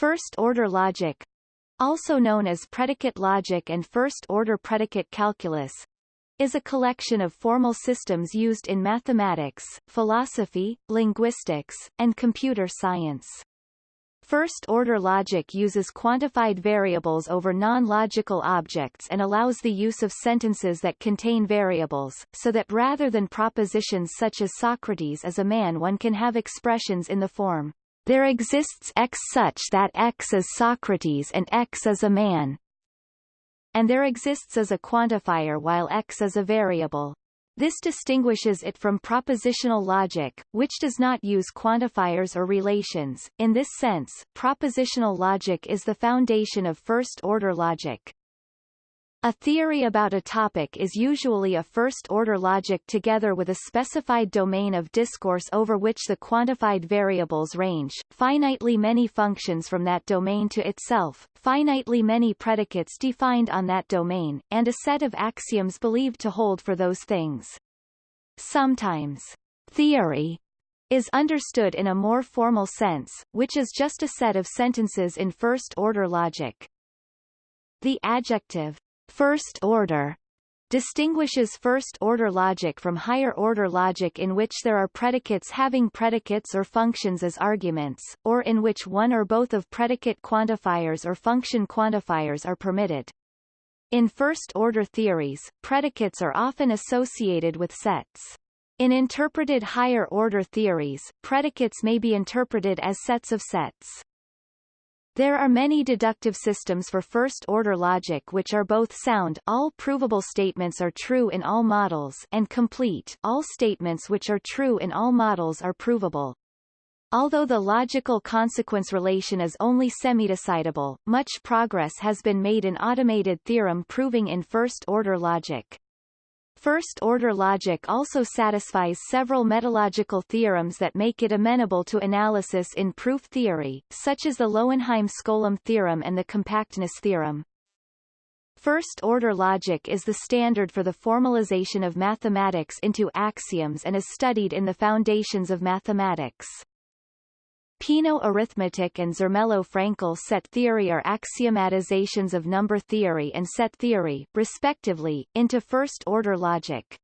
First-order logic, also known as predicate logic and first-order predicate calculus, is a collection of formal systems used in mathematics, philosophy, linguistics, and computer science. First-order logic uses quantified variables over non-logical objects and allows the use of sentences that contain variables, so that rather than propositions such as Socrates is a man one can have expressions in the form, there exists X such that X is Socrates and X is a man, and there exists as a quantifier while X is a variable. This distinguishes it from propositional logic, which does not use quantifiers or relations. In this sense, propositional logic is the foundation of first-order logic. A theory about a topic is usually a first-order logic together with a specified domain of discourse over which the quantified variables range, finitely many functions from that domain to itself, finitely many predicates defined on that domain, and a set of axioms believed to hold for those things. Sometimes, theory is understood in a more formal sense, which is just a set of sentences in first-order logic. The adjective First order distinguishes first-order logic from higher-order logic in which there are predicates having predicates or functions as arguments, or in which one or both of predicate quantifiers or function quantifiers are permitted. In first-order theories, predicates are often associated with sets. In interpreted higher-order theories, predicates may be interpreted as sets of sets. There are many deductive systems for first-order logic which are both sound all provable statements are true in all models and complete all statements which are true in all models are provable. Although the logical consequence relation is only semi-decidable, much progress has been made in automated theorem proving in first-order logic. First-order logic also satisfies several metalogical theorems that make it amenable to analysis in proof theory, such as the Lowenheim-Skolem theorem and the compactness theorem. First-order logic is the standard for the formalization of mathematics into axioms and is studied in the foundations of mathematics. Peano arithmetic and Zermelo-Fraenkel set theory are axiomatizations of number theory and set theory, respectively, into first-order logic.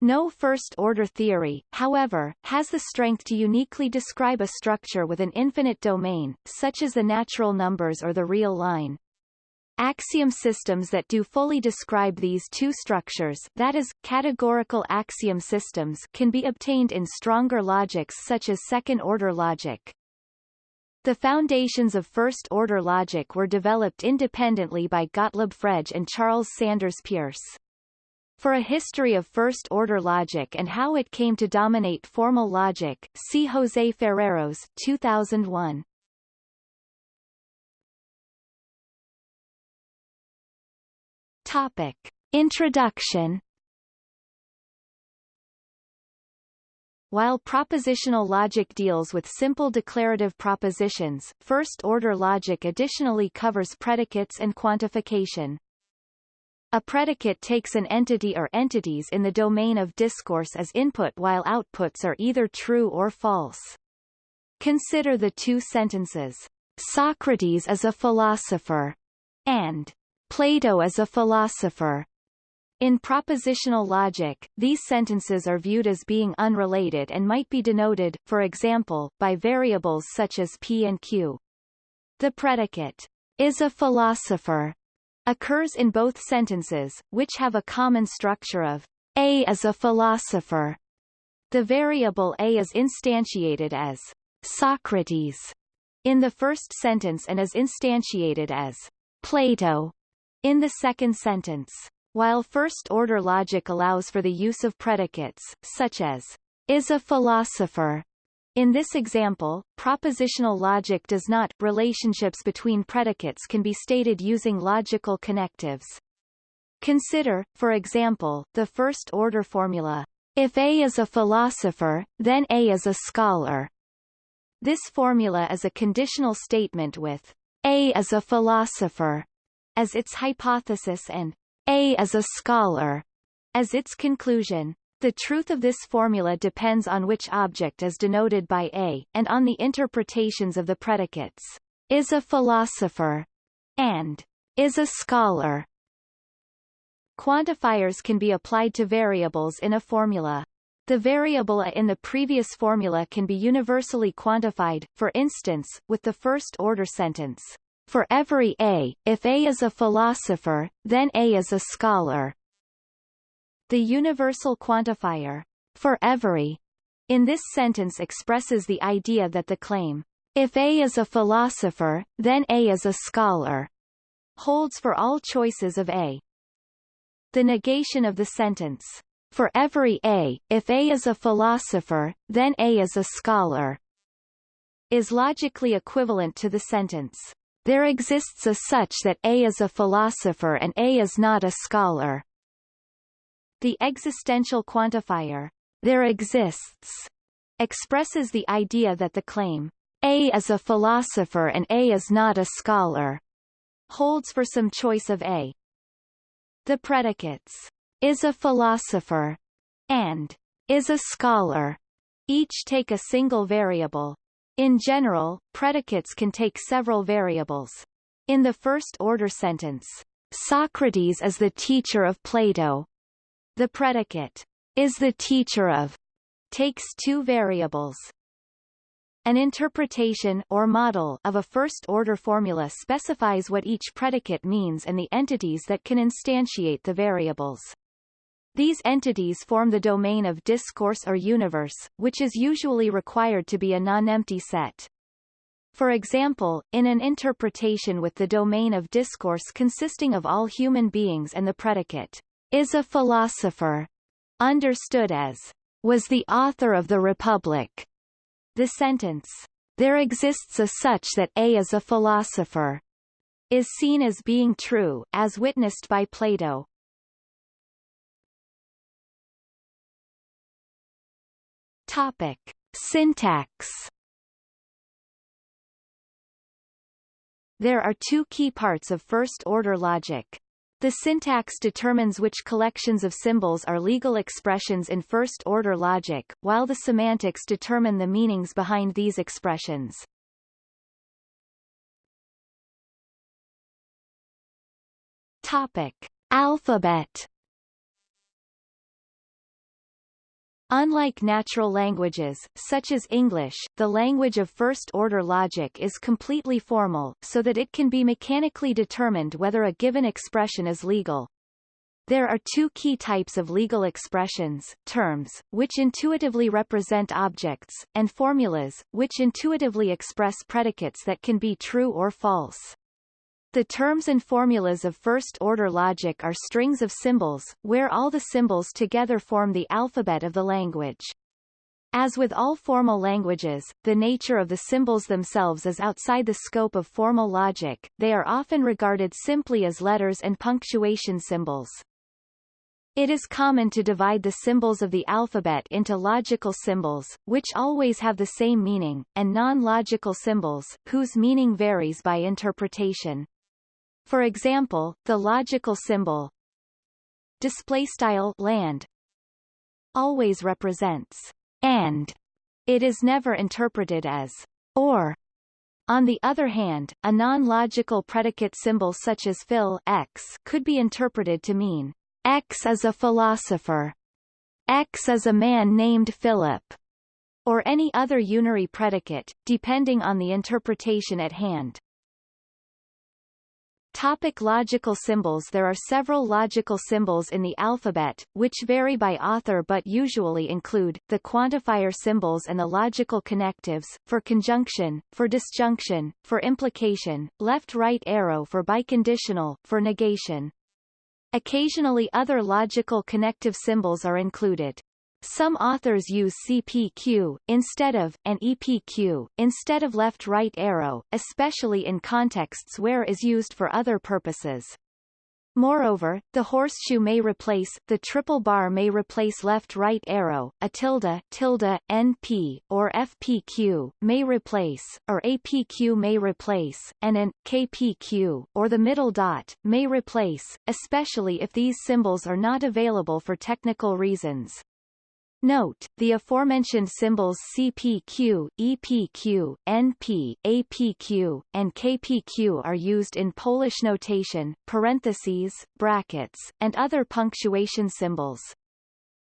No first-order theory, however, has the strength to uniquely describe a structure with an infinite domain, such as the natural numbers or the real line. Axiom systems that do fully describe these two structures that is, categorical axiom systems can be obtained in stronger logics such as second-order logic. The foundations of first-order logic were developed independently by Gottlob Frege and Charles Sanders Peirce. For a history of first-order logic and how it came to dominate formal logic, see José Ferreiros 2001. Topic. Introduction While propositional logic deals with simple declarative propositions, first-order logic additionally covers predicates and quantification. A predicate takes an entity or entities in the domain of discourse as input while outputs are either true or false. Consider the two sentences, Socrates is a philosopher, and Plato as a philosopher. In propositional logic, these sentences are viewed as being unrelated and might be denoted, for example, by variables such as p and q. The predicate, is a philosopher, occurs in both sentences, which have a common structure of a is a philosopher. The variable a is instantiated as Socrates in the first sentence and is instantiated as Plato in the second sentence, while first-order logic allows for the use of predicates, such as, is a philosopher, in this example, propositional logic does not. Relationships between predicates can be stated using logical connectives. Consider, for example, the first-order formula, if A is a philosopher, then A is a scholar. This formula is a conditional statement with A is a philosopher as its hypothesis and A as a scholar as its conclusion. The truth of this formula depends on which object is denoted by A, and on the interpretations of the predicates. is a philosopher, and is a scholar. Quantifiers can be applied to variables in a formula. The variable a in the previous formula can be universally quantified, for instance, with the first-order sentence, For every a, if a is a philosopher, then a is a scholar. The universal quantifier, for every, in this sentence expresses the idea that the claim, if a is a philosopher, then a is a scholar, holds for all choices of a. The negation of the sentence, for every A, if A is a philosopher, then A is a scholar, is logically equivalent to the sentence, there exists a such that A is a philosopher and A is not a scholar. The existential quantifier, there exists, expresses the idea that the claim, A is a philosopher and A is not a scholar, holds for some choice of A. The predicates, is a philosopher, and is a scholar, each take a single variable. In general, predicates can take several variables. In the first-order sentence, Socrates is the teacher of Plato, the predicate, is the teacher of, takes two variables. An interpretation or model of a first-order formula specifies what each predicate means and the entities that can instantiate the variables. These entities form the domain of discourse or universe, which is usually required to be a non-empty set. For example, in an interpretation with the domain of discourse consisting of all human beings and the predicate, is a philosopher, understood as, was the author of the Republic. The sentence, there exists a such that A is a philosopher, is seen as being true, as witnessed by Plato. Topic. Syntax There are two key parts of first-order logic. The syntax determines which collections of symbols are legal expressions in first-order logic, while the semantics determine the meanings behind these expressions. Topic. Alphabet Unlike natural languages, such as English, the language of first-order logic is completely formal, so that it can be mechanically determined whether a given expression is legal. There are two key types of legal expressions, terms, which intuitively represent objects, and formulas, which intuitively express predicates that can be true or false. The terms and formulas of first-order logic are strings of symbols, where all the symbols together form the alphabet of the language. As with all formal languages, the nature of the symbols themselves is outside the scope of formal logic, they are often regarded simply as letters and punctuation symbols. It is common to divide the symbols of the alphabet into logical symbols, which always have the same meaning, and non-logical symbols, whose meaning varies by interpretation. For example, the logical symbol display style land always represents and it is never interpreted as or on the other hand, a non-logical predicate symbol such as phil x could be interpreted to mean x is a philosopher, x is a man named Philip, or any other unary predicate, depending on the interpretation at hand. Topic logical symbols There are several logical symbols in the alphabet, which vary by author but usually include, the quantifier symbols and the logical connectives, for conjunction, for disjunction, for implication, left-right arrow for biconditional, for negation. Occasionally other logical connective symbols are included. Some authors use CPQ, instead of, and EPQ, instead of left-right arrow, especially in contexts where is used for other purposes. Moreover, the horseshoe may replace, the triple bar may replace left-right arrow, a tilde, tilde, NP, or FPQ, may replace, or APQ may replace, and an, KPQ, or the middle dot, may replace, especially if these symbols are not available for technical reasons. Note, the aforementioned symbols CPQ, EPQ, NP, APQ, and KPQ are used in Polish notation, parentheses, brackets, and other punctuation symbols.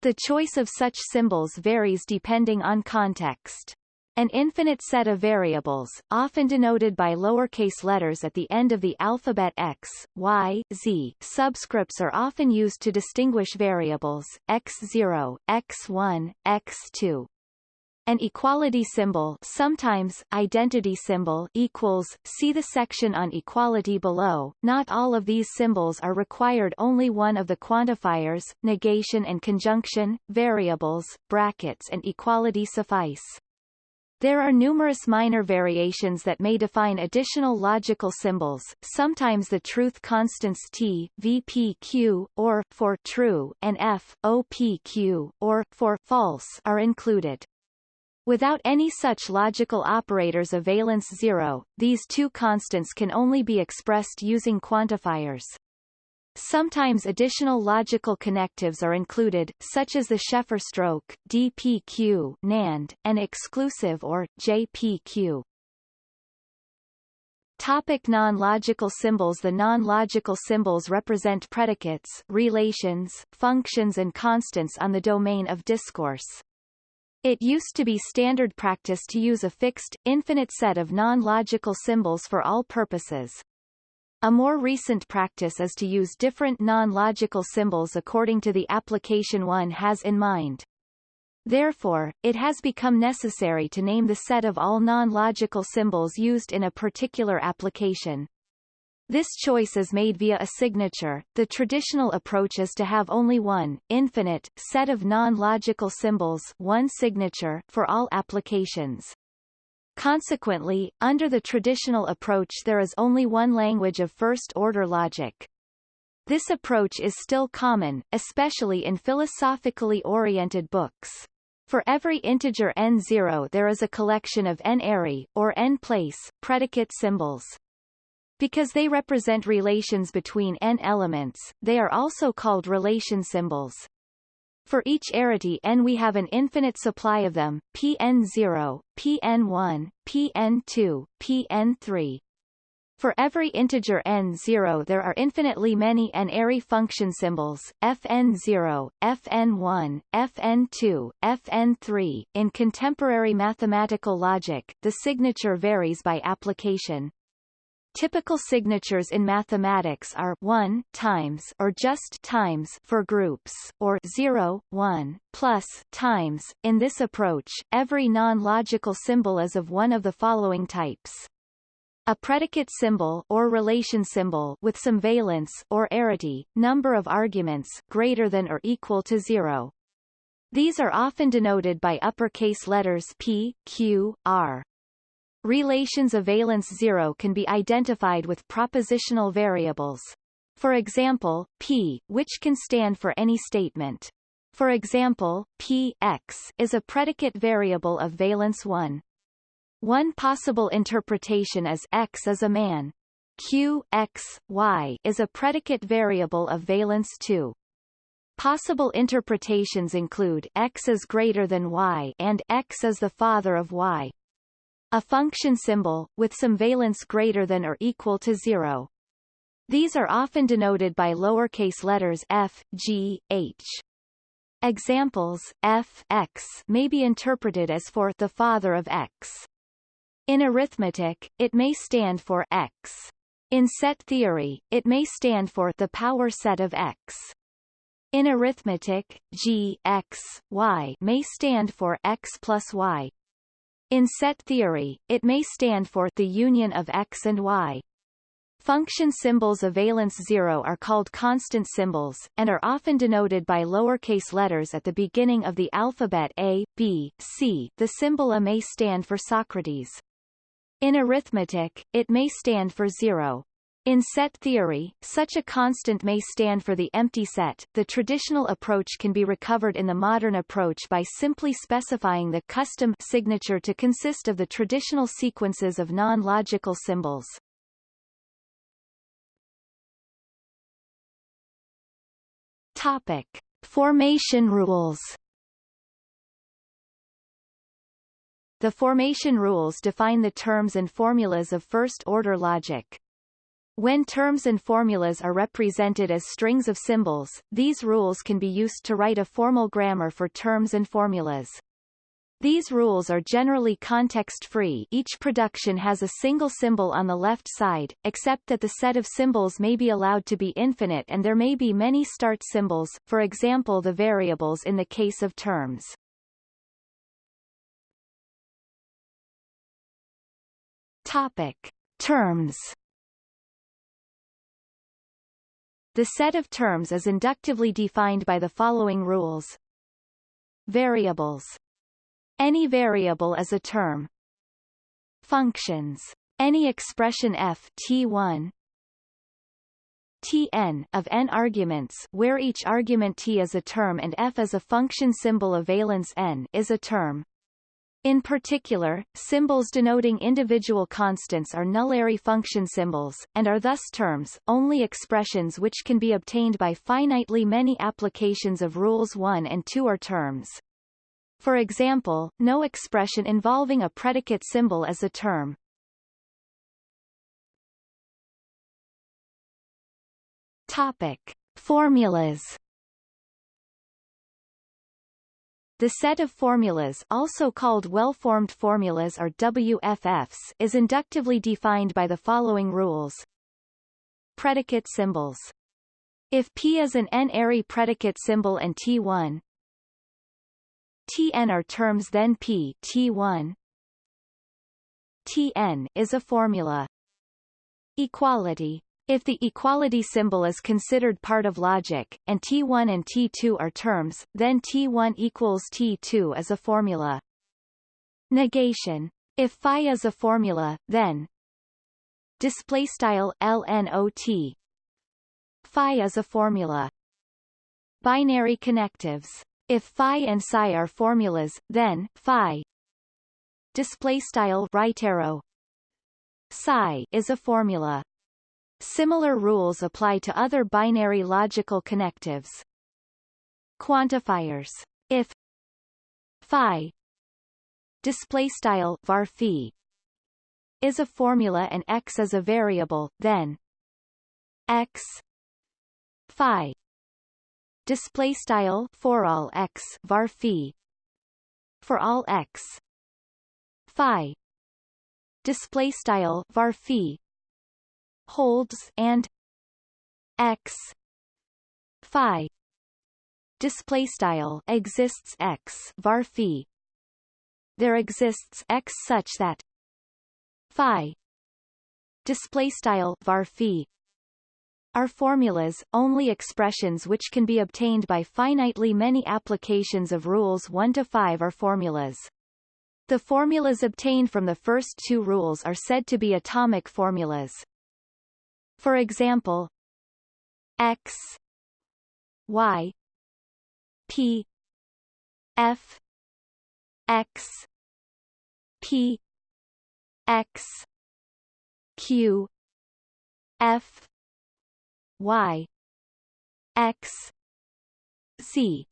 The choice of such symbols varies depending on context. An infinite set of variables, often denoted by lowercase letters at the end of the alphabet x, y, z, subscripts are often used to distinguish variables, x0, x1, x2. An equality symbol sometimes identity symbol equals, see the section on equality below. Not all of these symbols are required only one of the quantifiers, negation and conjunction, variables, brackets and equality suffice. There are numerous minor variations that may define additional logical symbols, sometimes the truth constants T, VPQ, or for true, and F, OPQ, or for false are included. Without any such logical operators of valence zero, these two constants can only be expressed using quantifiers. Sometimes additional logical connectives are included, such as the Sheffer stroke, DPQ, NAND, and exclusive or JPQ. Topic non-logical symbols The non-logical symbols represent predicates, relations, functions and constants on the domain of discourse. It used to be standard practice to use a fixed, infinite set of non-logical symbols for all purposes. A more recent practice is to use different non-logical symbols according to the application one has in mind. Therefore, it has become necessary to name the set of all non-logical symbols used in a particular application. This choice is made via a signature. The traditional approach is to have only one, infinite, set of non-logical symbols one signature for all applications. Consequently, under the traditional approach there is only one language of first-order logic. This approach is still common, especially in philosophically oriented books. For every integer n0 there is a collection of n-ary, or n-place, predicate symbols. Because they represent relations between n elements, they are also called relation symbols. For each arity n we have an infinite supply of them, Pn0, Pn1, Pn2, Pn3. For every integer n0 there are infinitely many n-ary function symbols, fn0, fn1, fn2, fn3. In contemporary mathematical logic, the signature varies by application. Typical signatures in mathematics are 1 times or just times for groups, or 0, 1, plus times. In this approach, every non-logical symbol is of one of the following types. A predicate symbol or relation symbol with some valence or arity, number of arguments greater than or equal to 0. These are often denoted by uppercase letters P, Q, R. Relations of valence zero can be identified with propositional variables. For example, P, which can stand for any statement. For example, P x is a predicate variable of valence 1. One possible interpretation is x is a man. Q x, y is a predicate variable of valence 2. Possible interpretations include x is greater than y and x is the father of y. A function symbol, with some valence greater than or equal to zero. These are often denoted by lowercase letters f, g, h. Examples, f x may be interpreted as for the father of x. In arithmetic, it may stand for x. In set theory, it may stand for the power set of x. In arithmetic, g, x, y may stand for x plus y. In set theory, it may stand for the union of x and y. Function symbols of valence zero are called constant symbols, and are often denoted by lowercase letters at the beginning of the alphabet A, B, C. The symbol A may stand for Socrates. In arithmetic, it may stand for zero. In set theory, such a constant may stand for the empty set. The traditional approach can be recovered in the modern approach by simply specifying the custom signature to consist of the traditional sequences of non-logical symbols. Topic: Formation rules. the formation rules define the terms and formulas of first-order logic. When terms and formulas are represented as strings of symbols, these rules can be used to write a formal grammar for terms and formulas. These rules are generally context-free each production has a single symbol on the left side, except that the set of symbols may be allowed to be infinite and there may be many start symbols, for example the variables in the case of terms. Topic. Terms The set of terms is inductively defined by the following rules. Variables. Any variable is a term. Functions. Any expression f t1 tn of n arguments where each argument t is a term and f is a function symbol of valence n is a term. In particular, symbols denoting individual constants are nullary function symbols, and are thus terms, only expressions which can be obtained by finitely many applications of rules 1 and 2 are terms. For example, no expression involving a predicate symbol is a term. Topic. Formulas The set of formulas also called well-formed formulas or WFFs is inductively defined by the following rules. Predicate symbols. If P is an n-ary predicate symbol and T1 Tn are terms then P T1 Tn is a formula. Equality if the equality symbol is considered part of logic, and T1 and T2 are terms, then T1 equals T2 is a formula. Negation. If phi is a formula, then display style LNOT phi is a formula. Binary connectives. If phi and psi are formulas, then phi display style right arrow psi is a formula. Similar rules apply to other binary logical connectives. Quantifiers. If phi display style var phi is a formula and x is a variable, then x phi display style for all x var phi for all x phi display style var phi holds and x phi display style exists x var phi there exists x such that phi display style var phi are formulas, only expressions which can be obtained by finitely many applications of rules 1 to 5 are formulas. The formulas obtained from the first two rules are said to be atomic formulas. For example, x y p f x p x q f y x z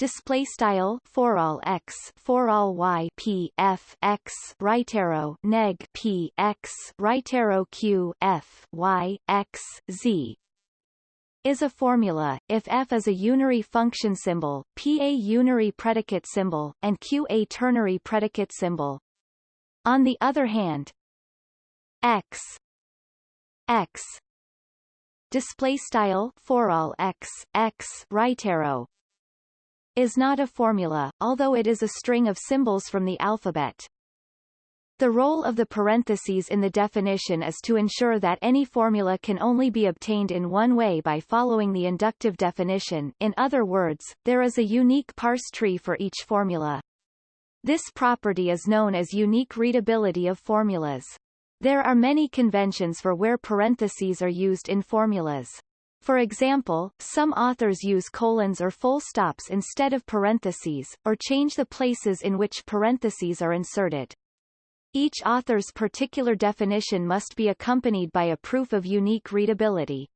display style for all x for all y p f x right arrow neg p x right arrow q f y x z is a formula if f is a unary function symbol, p a unary predicate symbol, and q a ternary predicate symbol. On the other hand, x x display style for all x x right arrow is not a formula, although it is a string of symbols from the alphabet. The role of the parentheses in the definition is to ensure that any formula can only be obtained in one way by following the inductive definition in other words, there is a unique parse tree for each formula. This property is known as unique readability of formulas. There are many conventions for where parentheses are used in formulas. For example, some authors use colons or full stops instead of parentheses, or change the places in which parentheses are inserted. Each author's particular definition must be accompanied by a proof of unique readability.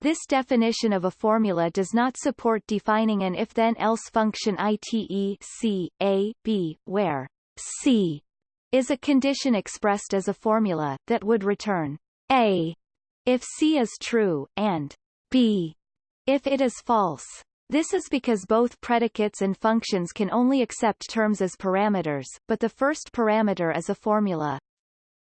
This definition of a formula does not support defining an if-then-else function ite c, a, b, where C is a condition expressed as a formula that would return A if C is true, and B if it is false. This is because both predicates and functions can only accept terms as parameters, but the first parameter is a formula.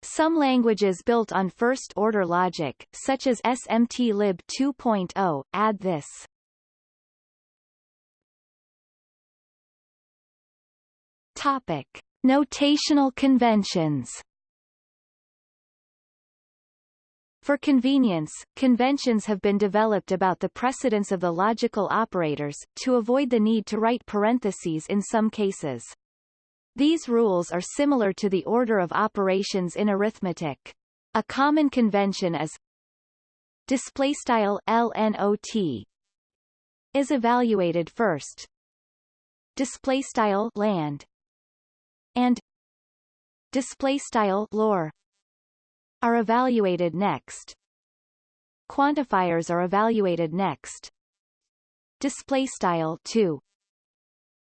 Some languages built on first-order logic, such as SMT-lib 2.0, add this. Topic. Notational conventions For convenience, conventions have been developed about the precedence of the logical operators, to avoid the need to write parentheses in some cases. These rules are similar to the order of operations in arithmetic. A common convention is displaystyle LNOT is evaluated first displaystyle land and displaystyle lore are evaluated next. Quantifiers are evaluated next. Display style 2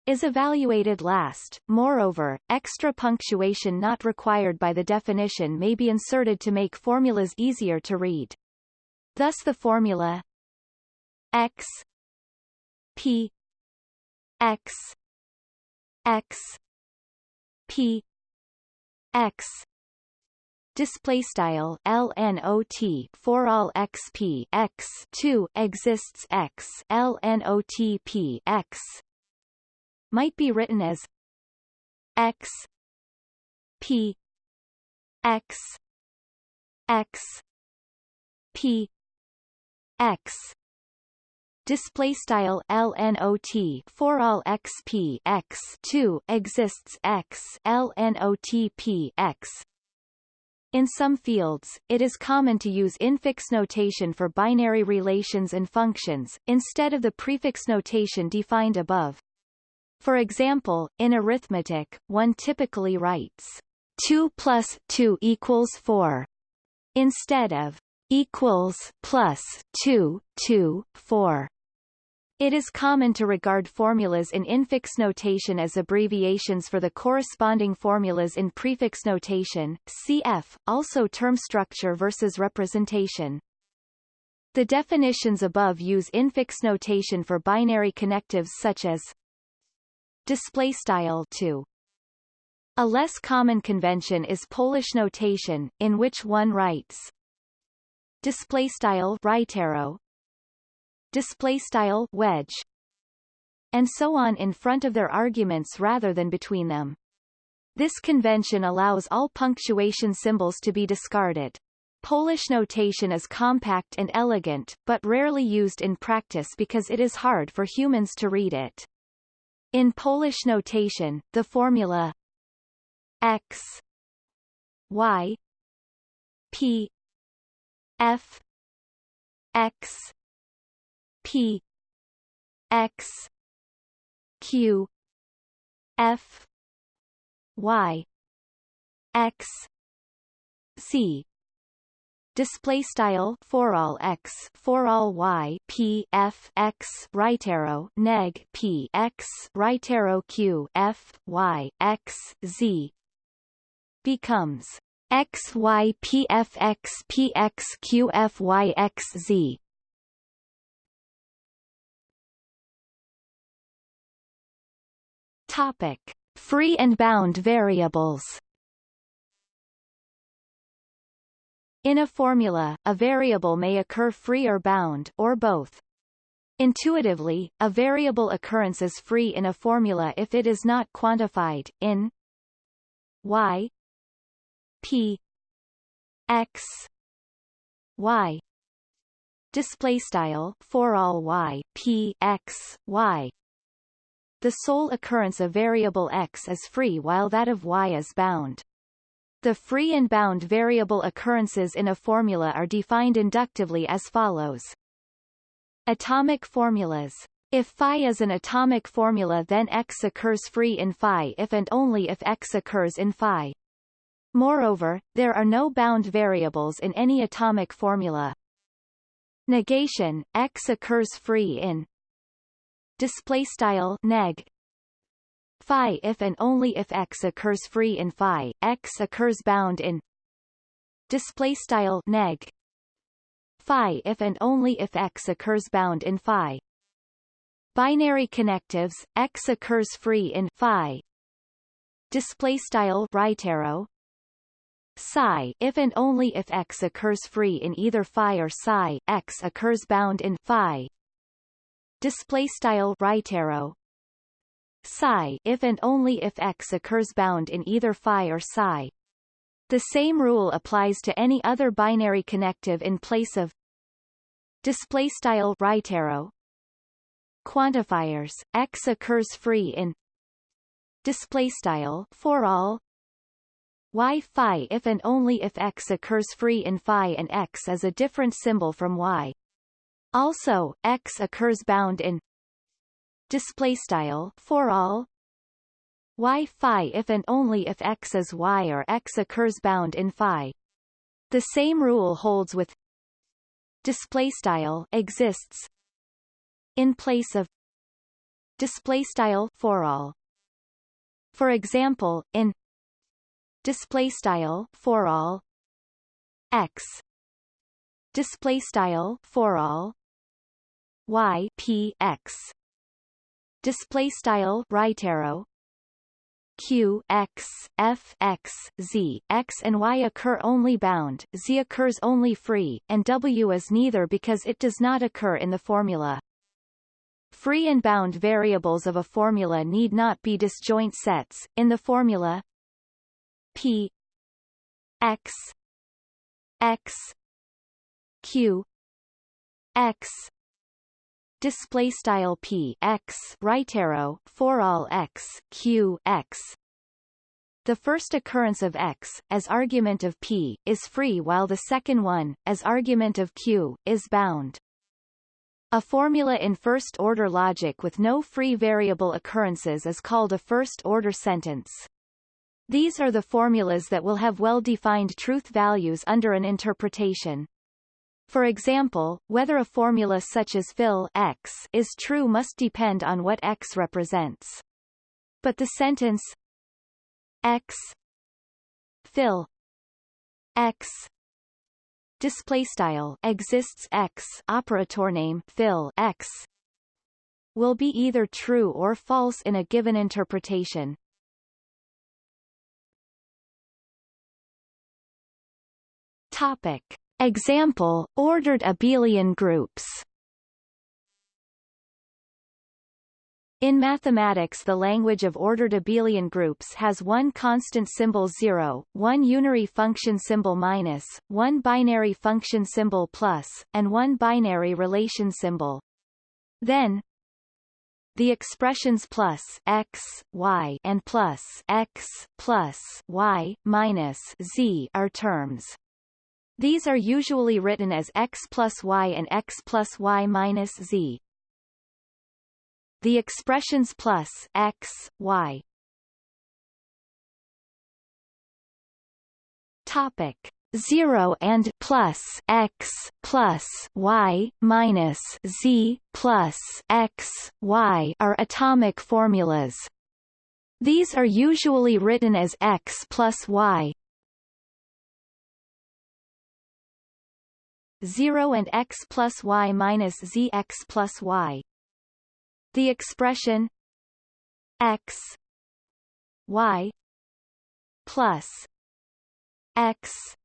is evaluated last. Moreover, extra punctuation not required by the definition may be inserted to make formulas easier to read. Thus the formula x p x x p x display style lnot for all xp x 2 exists x x. Might be written as x p x x p x. Display style lnot for all xp x 2 exists x x in some fields, it is common to use infix notation for binary relations and functions, instead of the prefix notation defined above. For example, in arithmetic, one typically writes 2 plus 2 equals 4 instead of equals plus 2, 2, 4. It is common to regard formulas in infix notation as abbreviations for the corresponding formulas in prefix notation, cf. also term structure versus representation. The definitions above use infix notation for binary connectives such as display style 2. A less common convention is Polish notation, in which one writes display style right arrow display style wedge and so on in front of their arguments rather than between them. This convention allows all punctuation symbols to be discarded. Polish notation is compact and elegant, but rarely used in practice because it is hard for humans to read it. In Polish notation, the formula x y p f x P X Q F Y X C. Display style for all x for all y p f x right arrow neg p x right arrow q f y x z. Becomes x y p f x p x q f y x z Topic: Free and bound variables. In a formula, a variable may occur free or bound or both. Intuitively, a variable occurrence is free in a formula if it is not quantified in y p x y display style for all y p x y the sole occurrence of variable x is free while that of y is bound. The free and bound variable occurrences in a formula are defined inductively as follows. Atomic formulas. If phi is an atomic formula then x occurs free in phi if and only if x occurs in phi. Moreover, there are no bound variables in any atomic formula. Negation, x occurs free in display style neg. Phi if and only if x occurs free in phi, x occurs bound in display style neg. Phi if and only if x occurs bound in phi. Binary connectives x occurs free in phi. Display style right arrow. Psi if and only if x occurs free in either phi or psi x occurs bound in phi display style right arrow. Psi if and only if x occurs bound in either phi or psi. The same rule applies to any other binary connective in place of display style right arrow. Quantifiers x occurs free in display style for all. Y phi if and only if x occurs free in phi and x is a different symbol from y. Also, x occurs bound in display style for all y phi if and only if x is y or x occurs bound in phi. The same rule holds with display style exists in place of display style for all. For example, in display style for all x display style for all y p x display style right arrow q x f x z x and y occur only bound z occurs only free and w is neither because it does not occur in the formula Free and bound variables of a formula need not be disjoint sets. In the formula, P X X Q X display style P X right arrow for all X Q X the first occurrence of X, as argument of P, is free while the second one, as argument of Q, is bound. A formula in first-order logic with no free variable occurrences is called a first-order sentence. These are the formulas that will have well-defined truth values under an interpretation. For example, whether a formula such as phil x is true must depend on what x represents. But the sentence x phil x display style exists x operator name phil x will be either true or false in a given interpretation. Topic. Example, ordered abelian groups In mathematics the language of ordered abelian groups has one constant symbol 0, one unary function symbol minus, one binary function symbol plus, and one binary relation symbol. Then, the expressions plus x, y and plus x, plus y, minus z are terms. These are usually written as x plus y and x plus y minus z. The expressions plus x, y. Topic 0 and plus x plus y minus z plus x y are atomic formulas. These are usually written as x plus y 0 and x plus y minus z x plus y. The expression x y plus x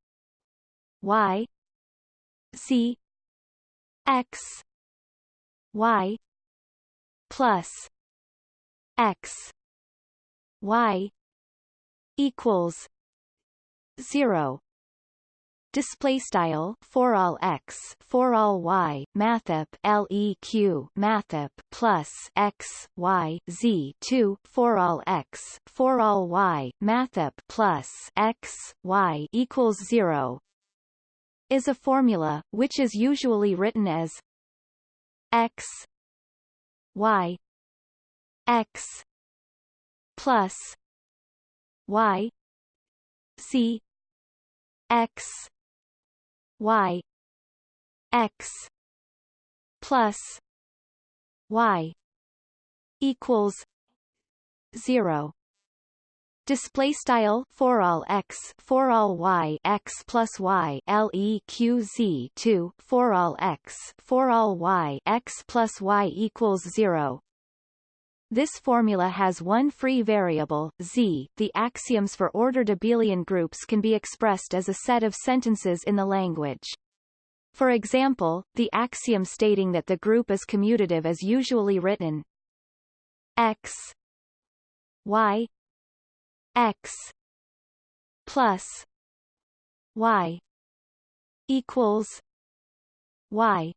y z x y plus x y equals zero display style for all x for all y mathop leq mathop plus x y z 2 for all x for all y mathop plus x y equals 0 is a formula which is usually written as x y x plus y c x y. X. Plus y. Equals 0 display style for all x for all y x plus y leq 2 for all x for all y x plus y equals 0 this formula has one free variable, z. The axioms for ordered abelian groups can be expressed as a set of sentences in the language. For example, the axiom stating that the group is commutative is usually written x y x plus y equals y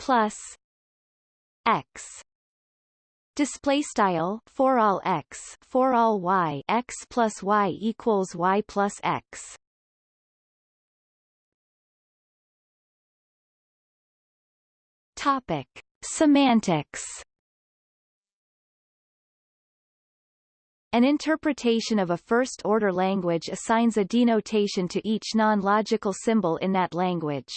plus x Display style for all x for all y x plus y equals y plus x. Topic: Semantics. An interpretation of a first-order language assigns a denotation to each non-logical symbol in that language.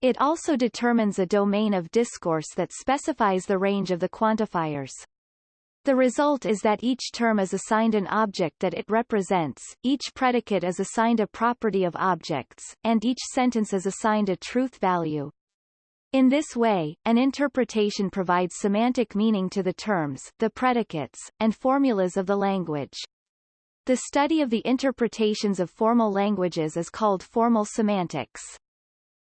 It also determines a domain of discourse that specifies the range of the quantifiers. The result is that each term is assigned an object that it represents, each predicate is assigned a property of objects, and each sentence is assigned a truth value. In this way, an interpretation provides semantic meaning to the terms, the predicates, and formulas of the language. The study of the interpretations of formal languages is called formal semantics.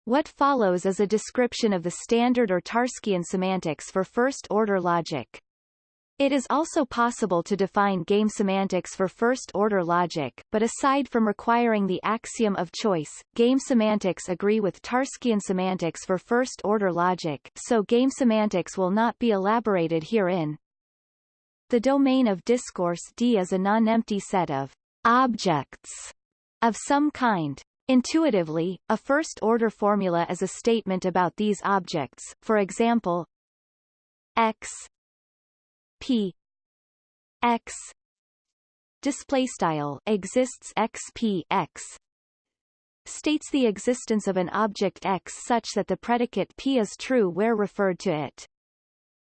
What follows is a description of the standard or Tarskian semantics for first-order logic. It is also possible to define game semantics for first-order logic, but aside from requiring the axiom of choice, game semantics agree with Tarskian semantics for first-order logic, so game semantics will not be elaborated herein. The domain of discourse D is a non-empty set of objects of some kind. Intuitively, a first-order formula is a statement about these objects, for example, x p x display style exists x p x states the existence of an object x such that the predicate p is true where referred to it.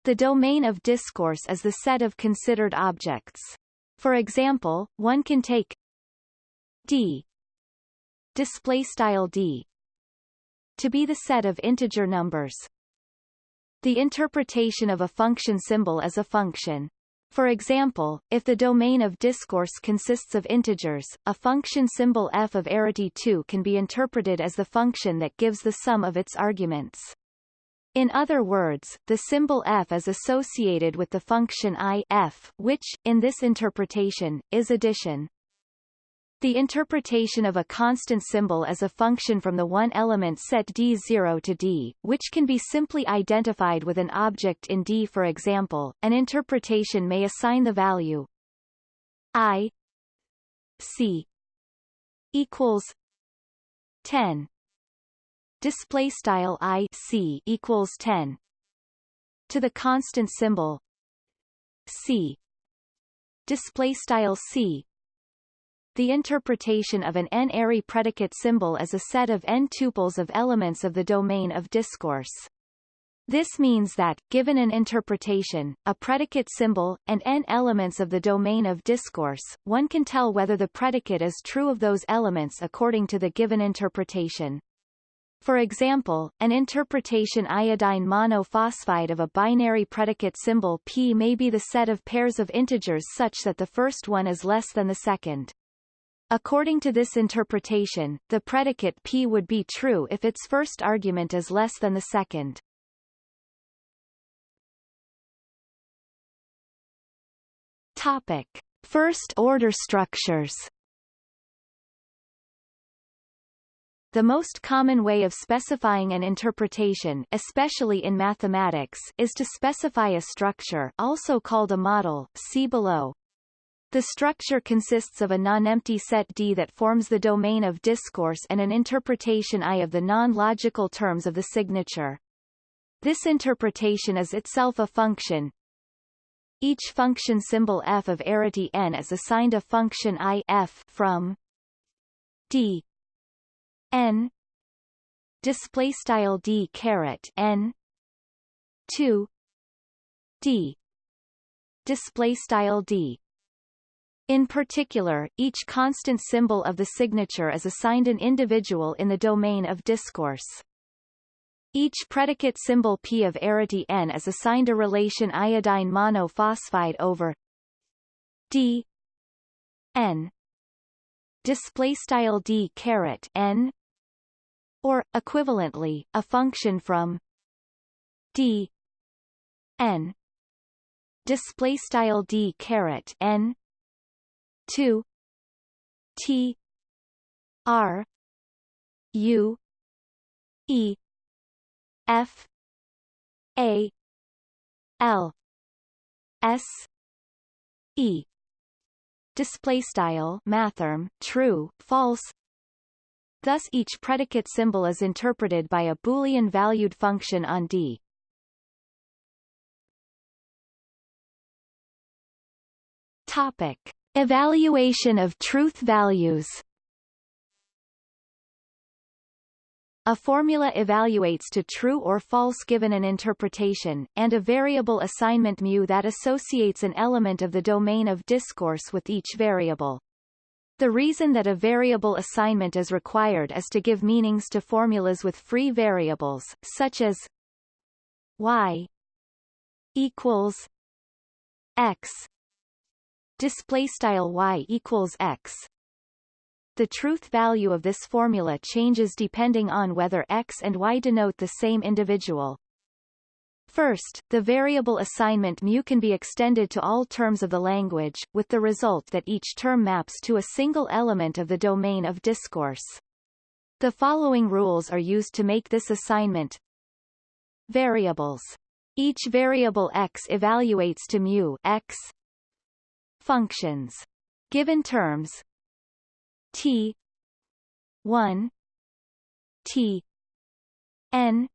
The domain of discourse is the set of considered objects. For example, one can take d display style d to be the set of integer numbers. The interpretation of a function symbol as a function. For example, if the domain of discourse consists of integers, a function symbol f of arity 2 can be interpreted as the function that gives the sum of its arguments. In other words, the symbol f is associated with the function i f, which, in this interpretation, is addition. The interpretation of a constant symbol as a function from the one-element set D0 to D, which can be simply identified with an object in D for example, an interpretation may assign the value i c equals 10 display style i c equals 10 to the constant symbol c. Display style c the interpretation of an n-ary predicate symbol is a set of n tuples of elements of the domain of discourse. This means that, given an interpretation, a predicate symbol, and n elements of the domain of discourse, one can tell whether the predicate is true of those elements according to the given interpretation. For example, an interpretation iodine monophosphide of a binary predicate symbol p may be the set of pairs of integers such that the first one is less than the second. According to this interpretation, the predicate P would be true if its first argument is less than the second. Topic. First-order structures The most common way of specifying an interpretation especially in mathematics is to specify a structure also called a model, see below. The structure consists of a non-empty set D that forms the domain of discourse and an interpretation I of the non-logical terms of the signature. This interpretation is itself a function. Each function symbol f of arity n is assigned a function i f from d n display style d caret n 2 d display style d. In particular, each constant symbol of the signature is assigned an individual in the domain of discourse. Each predicate symbol P of arity n is assigned a relation iodine monophosphide over d n display style d caret n or equivalently a function from d n display style d caret n 2 t r u e f a l s e. Display style mathrm true false. Thus each predicate symbol is interpreted by a boolean valued function on d. Topic evaluation of truth values A formula evaluates to true or false given an interpretation, and a variable assignment mu that associates an element of the domain of discourse with each variable. The reason that a variable assignment is required is to give meanings to formulas with free variables, such as y equals x display style y equals x the truth value of this formula changes depending on whether x and y denote the same individual. First, the variable assignment mu can be extended to all terms of the language, with the result that each term maps to a single element of the domain of discourse. The following rules are used to make this assignment. Variables. Each variable x evaluates to mu x. Functions. Given terms, T. one. T. N.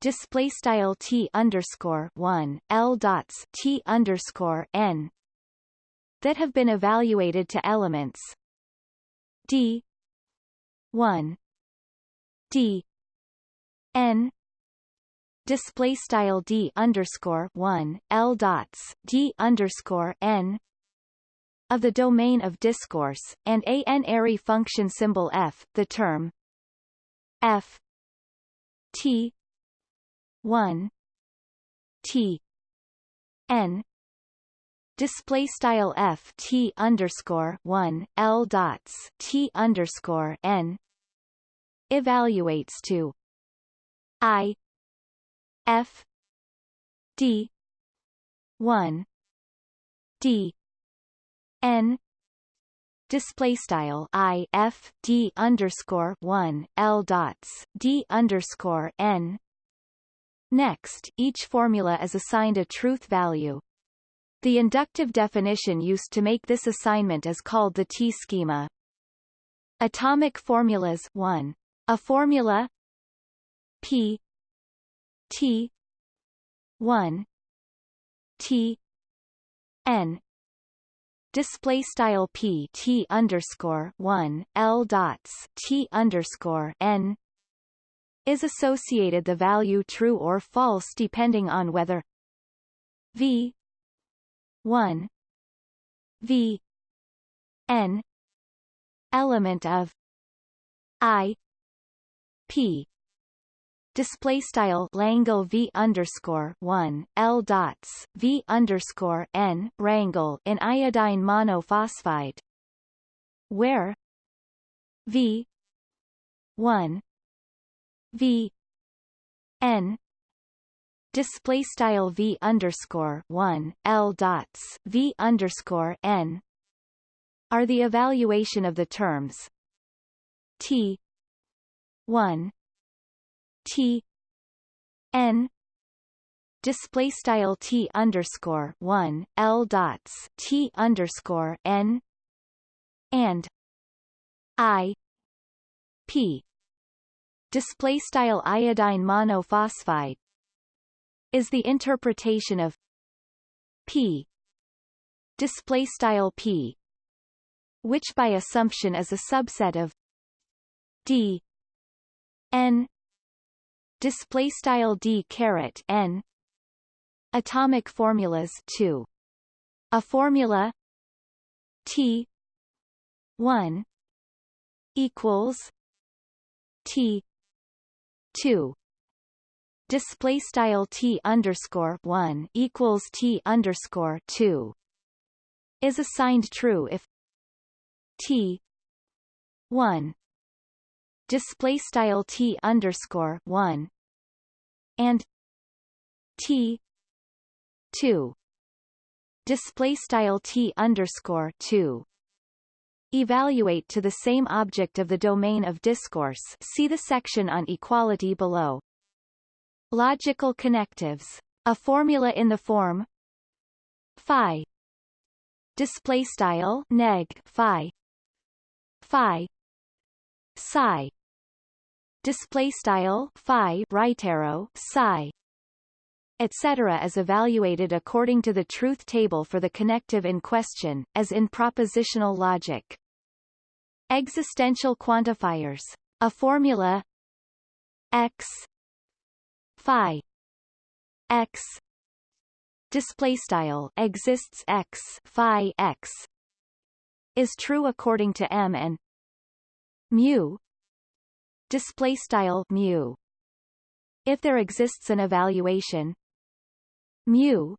Display style T underscore one L dots T underscore N. That have been evaluated to elements. D. one. D. N display style D underscore one L dots D underscore N of the domain of discourse, and a n-ary function symbol f, the term f t 1 t n display style f t underscore 1 l dots t underscore n evaluates to i f d 1 d n display style i f d underscore one l dots d underscore n. Next, each formula is assigned a truth value. The inductive definition used to make this assignment is called the T-schema. Atomic formulas 1. A formula P T 1 T N display style p t underscore one l dots t underscore n is associated the value true or false depending on whether v 1 v n element of i p display style Langle V underscore one L dots V underscore N rangle in iodine monophosphide. Where? V one V N display style V underscore one L dots V underscore N are the evaluation of the terms T one T N display style T underscore one L dots T underscore N and I P display style iodine monophosphide is the interpretation of P display style P which by assumption is a subset of D N display style d caret n. Atomic formulas 2 A formula T one equals T two. Display style T underscore one equals T underscore two. Is assigned true if T one display style T underscore one and T two display style T underscore two evaluate to the same object of the domain of discourse see the section on equality below. Logical connectives. A formula in the form phi display style neg phi phi psi display style phi right arrow psi etc. is evaluated according to the truth table for the connective in question, as in propositional logic. Existential quantifiers. A formula x phi x display style exists x phi x is true according to M and mu display style mu. If there exists an evaluation mu.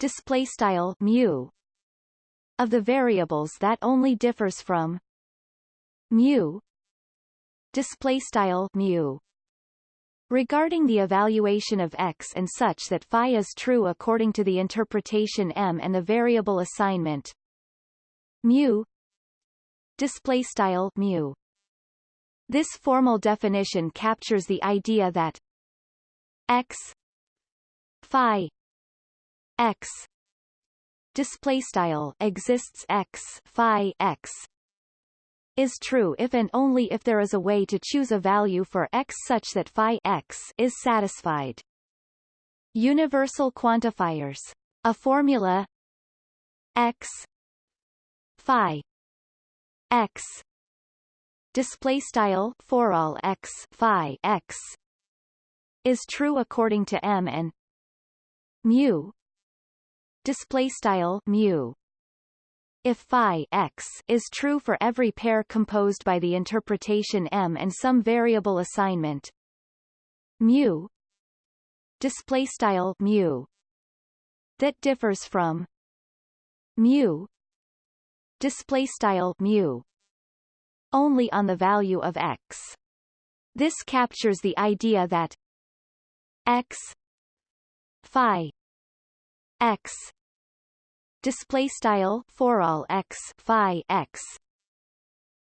Display style mu. Of the variables that only differs from mu. Display style mu. Regarding the evaluation of x and such that phi is true according to the interpretation M and the variable assignment mu. Display style mu this formal definition captures the idea that x phi x display style exists x phi x is true if and only if there is a way to choose a value for x such that phi x is satisfied. Universal quantifiers. A formula x phi x display style for all x phi x is true according to M and mu. Display style mu. If phi x is true for every pair composed by the interpretation M and some variable assignment mu. Display style mu. That differs from mu. Display style mu only on the value of x this captures the idea that x phi x display style for all x phi x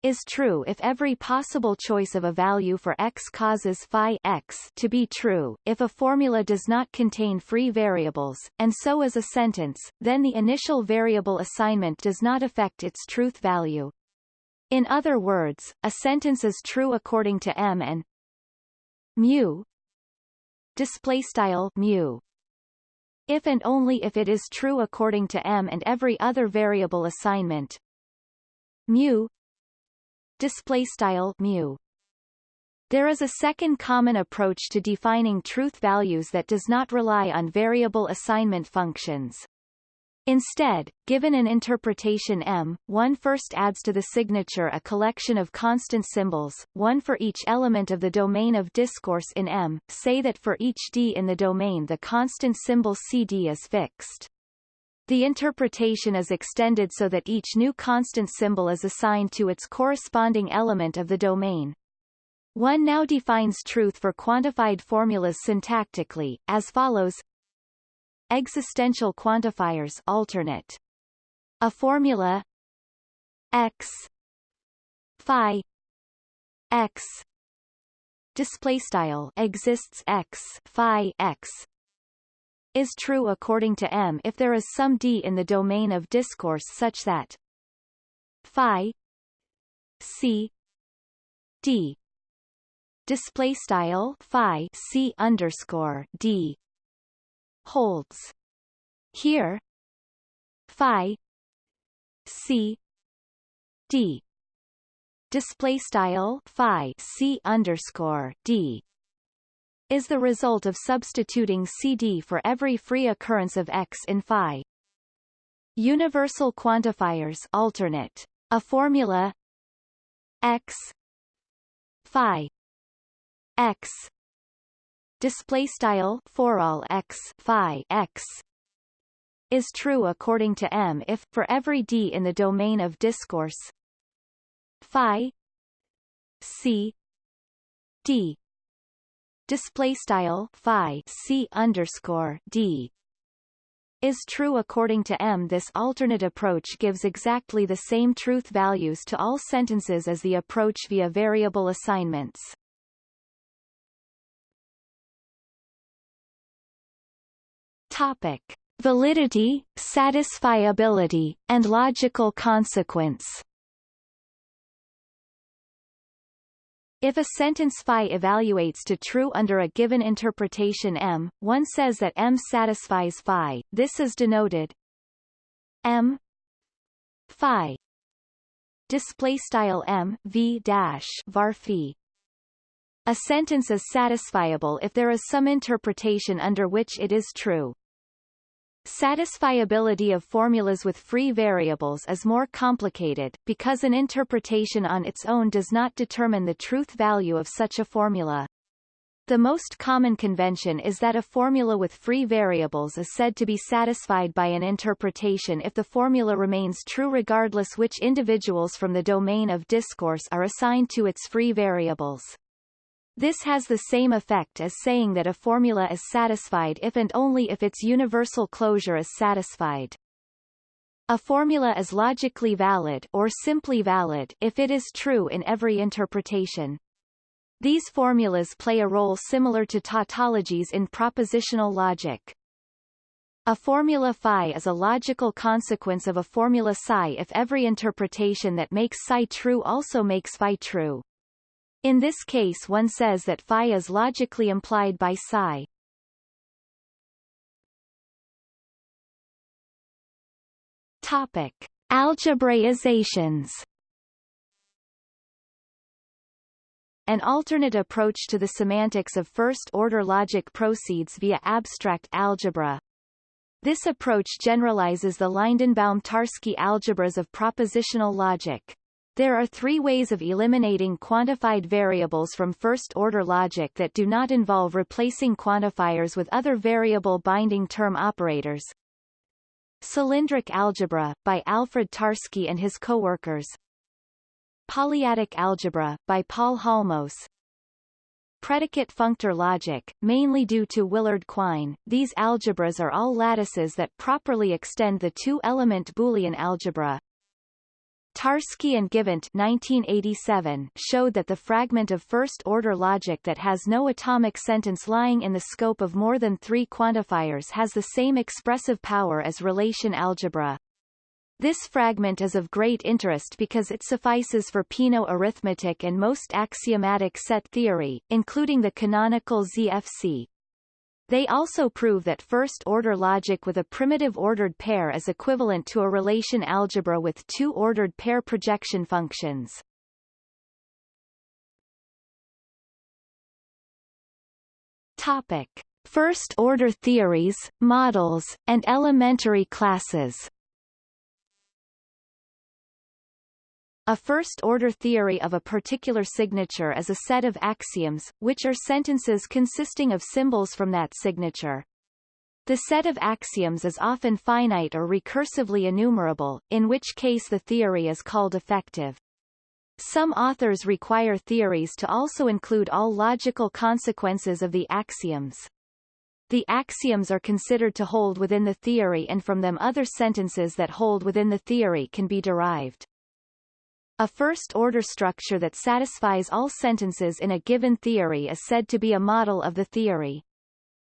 is true if every possible choice of a value for x causes phi x to be true, if a formula does not contain free variables, and so is a sentence, then the initial variable assignment does not affect its truth value. In other words, a sentence is true according to M and mu. Display style mu. If and only if it is true according to M and every other variable assignment. Mu. Display style mu. There is a second common approach to defining truth values that does not rely on variable assignment functions. Instead, given an interpretation M, one first adds to the signature a collection of constant symbols, one for each element of the domain of discourse in M, say that for each D in the domain the constant symbol CD is fixed. The interpretation is extended so that each new constant symbol is assigned to its corresponding element of the domain. One now defines truth for quantified formulas syntactically, as follows Existential quantifiers alternate. A formula x phi x display style exists x phi x is true according to M if there is some D in the domain of discourse such that phi c d display style phi c underscore d holds. Here phi c d. Display style phi c underscore d is the result of substituting cd for every free occurrence of x in phi. Universal quantifiers alternate. A formula x phi x display style for all x phi x is true according to M if for every d in the domain of discourse phi c d display style phi c underscore d is true according to M. This alternate approach gives exactly the same truth values to all sentences as the approach via variable assignments. Topic. Validity, satisfiability, and logical consequence If a sentence phi evaluates to true under a given interpretation M, one says that M satisfies phi. This is denoted M phi display style M V dash var phi. A sentence is satisfiable if there is some interpretation under which it is true. Satisfiability of formulas with free variables is more complicated, because an interpretation on its own does not determine the truth value of such a formula. The most common convention is that a formula with free variables is said to be satisfied by an interpretation if the formula remains true regardless which individuals from the domain of discourse are assigned to its free variables. This has the same effect as saying that a formula is satisfied if and only if its universal closure is satisfied. A formula is logically valid or simply valid if it is true in every interpretation. These formulas play a role similar to tautologies in propositional logic. A formula phi is a logical consequence of a formula psi if every interpretation that makes psi true also makes phi true. In this case one says that phi is logically implied by psi. Topic. Algebraizations An alternate approach to the semantics of first-order logic proceeds via abstract algebra. This approach generalizes the Lindenbaum-Tarski algebras of propositional logic. There are three ways of eliminating quantified variables from first-order logic that do not involve replacing quantifiers with other variable binding term operators. Cylindric algebra, by Alfred Tarski and his co-workers. Polyadic algebra, by Paul Halmos. Predicate functor logic, mainly due to Willard Quine, these algebras are all lattices that properly extend the two-element Boolean algebra, Tarski and Givant 1987 showed that the fragment of first-order logic that has no atomic sentence lying in the scope of more than three quantifiers has the same expressive power as relation algebra. This fragment is of great interest because it suffices for Peano arithmetic and most axiomatic set theory, including the canonical ZFC. They also prove that first-order logic with a primitive ordered pair is equivalent to a relation algebra with two ordered pair projection functions. Topic. First-order theories, models, and elementary classes A first-order theory of a particular signature is a set of axioms, which are sentences consisting of symbols from that signature. The set of axioms is often finite or recursively enumerable, in which case the theory is called effective. Some authors require theories to also include all logical consequences of the axioms. The axioms are considered to hold within the theory and from them other sentences that hold within the theory can be derived. A first-order structure that satisfies all sentences in a given theory is said to be a model of the theory.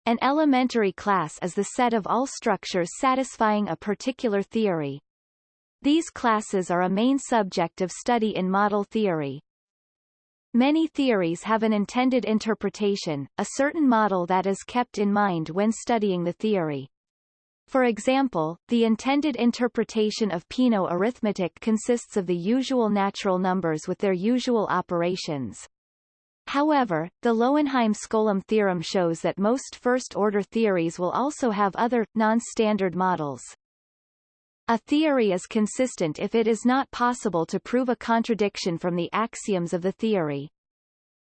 An elementary class is the set of all structures satisfying a particular theory. These classes are a main subject of study in model theory. Many theories have an intended interpretation, a certain model that is kept in mind when studying the theory. For example, the intended interpretation of Peano arithmetic consists of the usual natural numbers with their usual operations. However, the Lowenheim-Skolem theorem shows that most first-order theories will also have other, non-standard models. A theory is consistent if it is not possible to prove a contradiction from the axioms of the theory.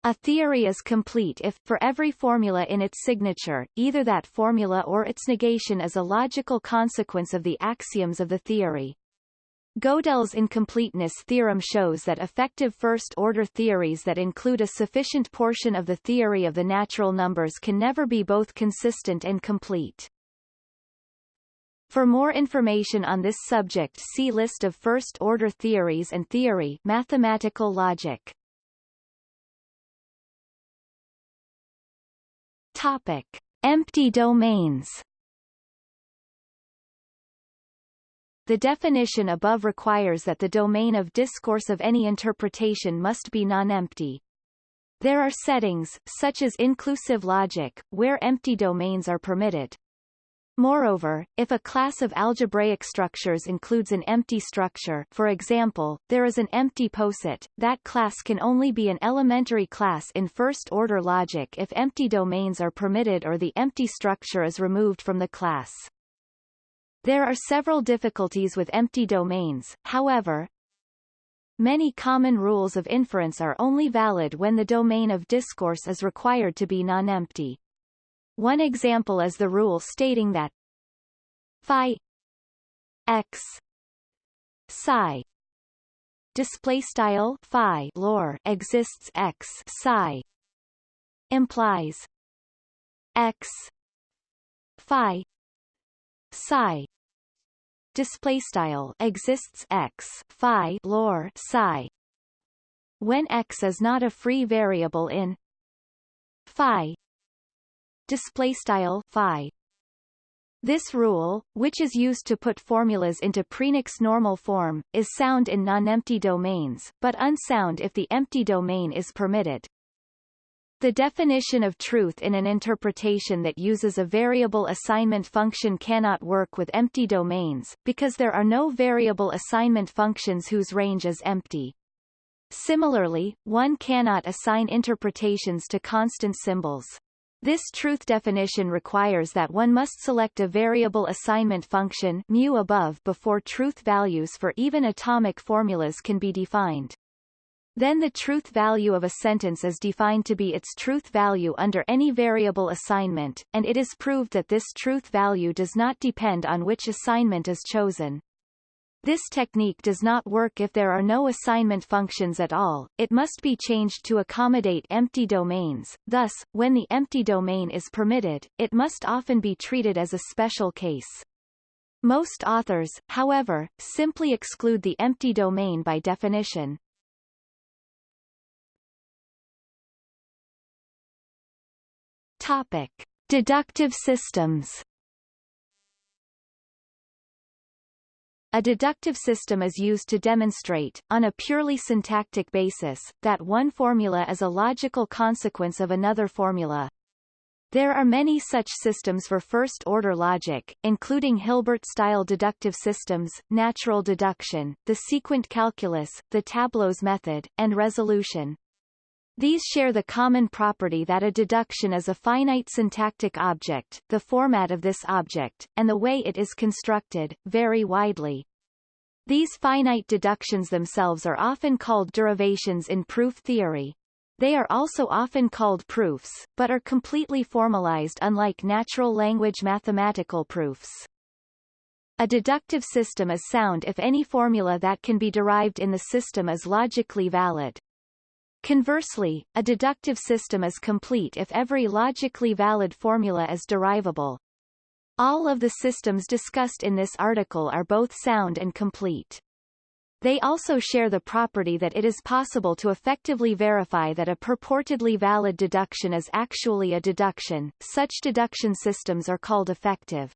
A theory is complete if, for every formula in its signature, either that formula or its negation is a logical consequence of the axioms of the theory. Gödel's incompleteness theorem shows that effective first-order theories that include a sufficient portion of the theory of the natural numbers can never be both consistent and complete. For more information on this subject see List of first-order theories and theory mathematical logic. Topic. Empty domains The definition above requires that the domain of discourse of any interpretation must be non-empty. There are settings, such as inclusive logic, where empty domains are permitted. Moreover, if a class of algebraic structures includes an empty structure for example, there is an empty poset, that class can only be an elementary class in first-order logic if empty domains are permitted or the empty structure is removed from the class. There are several difficulties with empty domains, however, Many common rules of inference are only valid when the domain of discourse is required to be non-empty. One example is the rule stating that phi x psi display style phi lore exists x psi implies x phi psi display style exists x phi lore psi when x is not a free variable in phi display style phi this rule, which is used to put formulas into prenex normal form, is sound in non-empty domains, but unsound if the empty domain is permitted. The definition of truth in an interpretation that uses a variable assignment function cannot work with empty domains, because there are no variable assignment functions whose range is empty. Similarly, one cannot assign interpretations to constant symbols. This truth definition requires that one must select a variable assignment function mu above before truth values for even atomic formulas can be defined. Then the truth value of a sentence is defined to be its truth value under any variable assignment, and it is proved that this truth value does not depend on which assignment is chosen. This technique does not work if there are no assignment functions at all, it must be changed to accommodate empty domains, thus, when the empty domain is permitted, it must often be treated as a special case. Most authors, however, simply exclude the empty domain by definition. Topic. Deductive systems A deductive system is used to demonstrate, on a purely syntactic basis, that one formula is a logical consequence of another formula. There are many such systems for first-order logic, including Hilbert-style deductive systems, natural deduction, the sequent calculus, the tableaux method, and resolution. These share the common property that a deduction is a finite syntactic object, the format of this object, and the way it is constructed, vary widely. These finite deductions themselves are often called derivations in proof theory. They are also often called proofs, but are completely formalized unlike natural language mathematical proofs. A deductive system is sound if any formula that can be derived in the system is logically valid. Conversely, a deductive system is complete if every logically valid formula is derivable. All of the systems discussed in this article are both sound and complete. They also share the property that it is possible to effectively verify that a purportedly valid deduction is actually a deduction. Such deduction systems are called effective.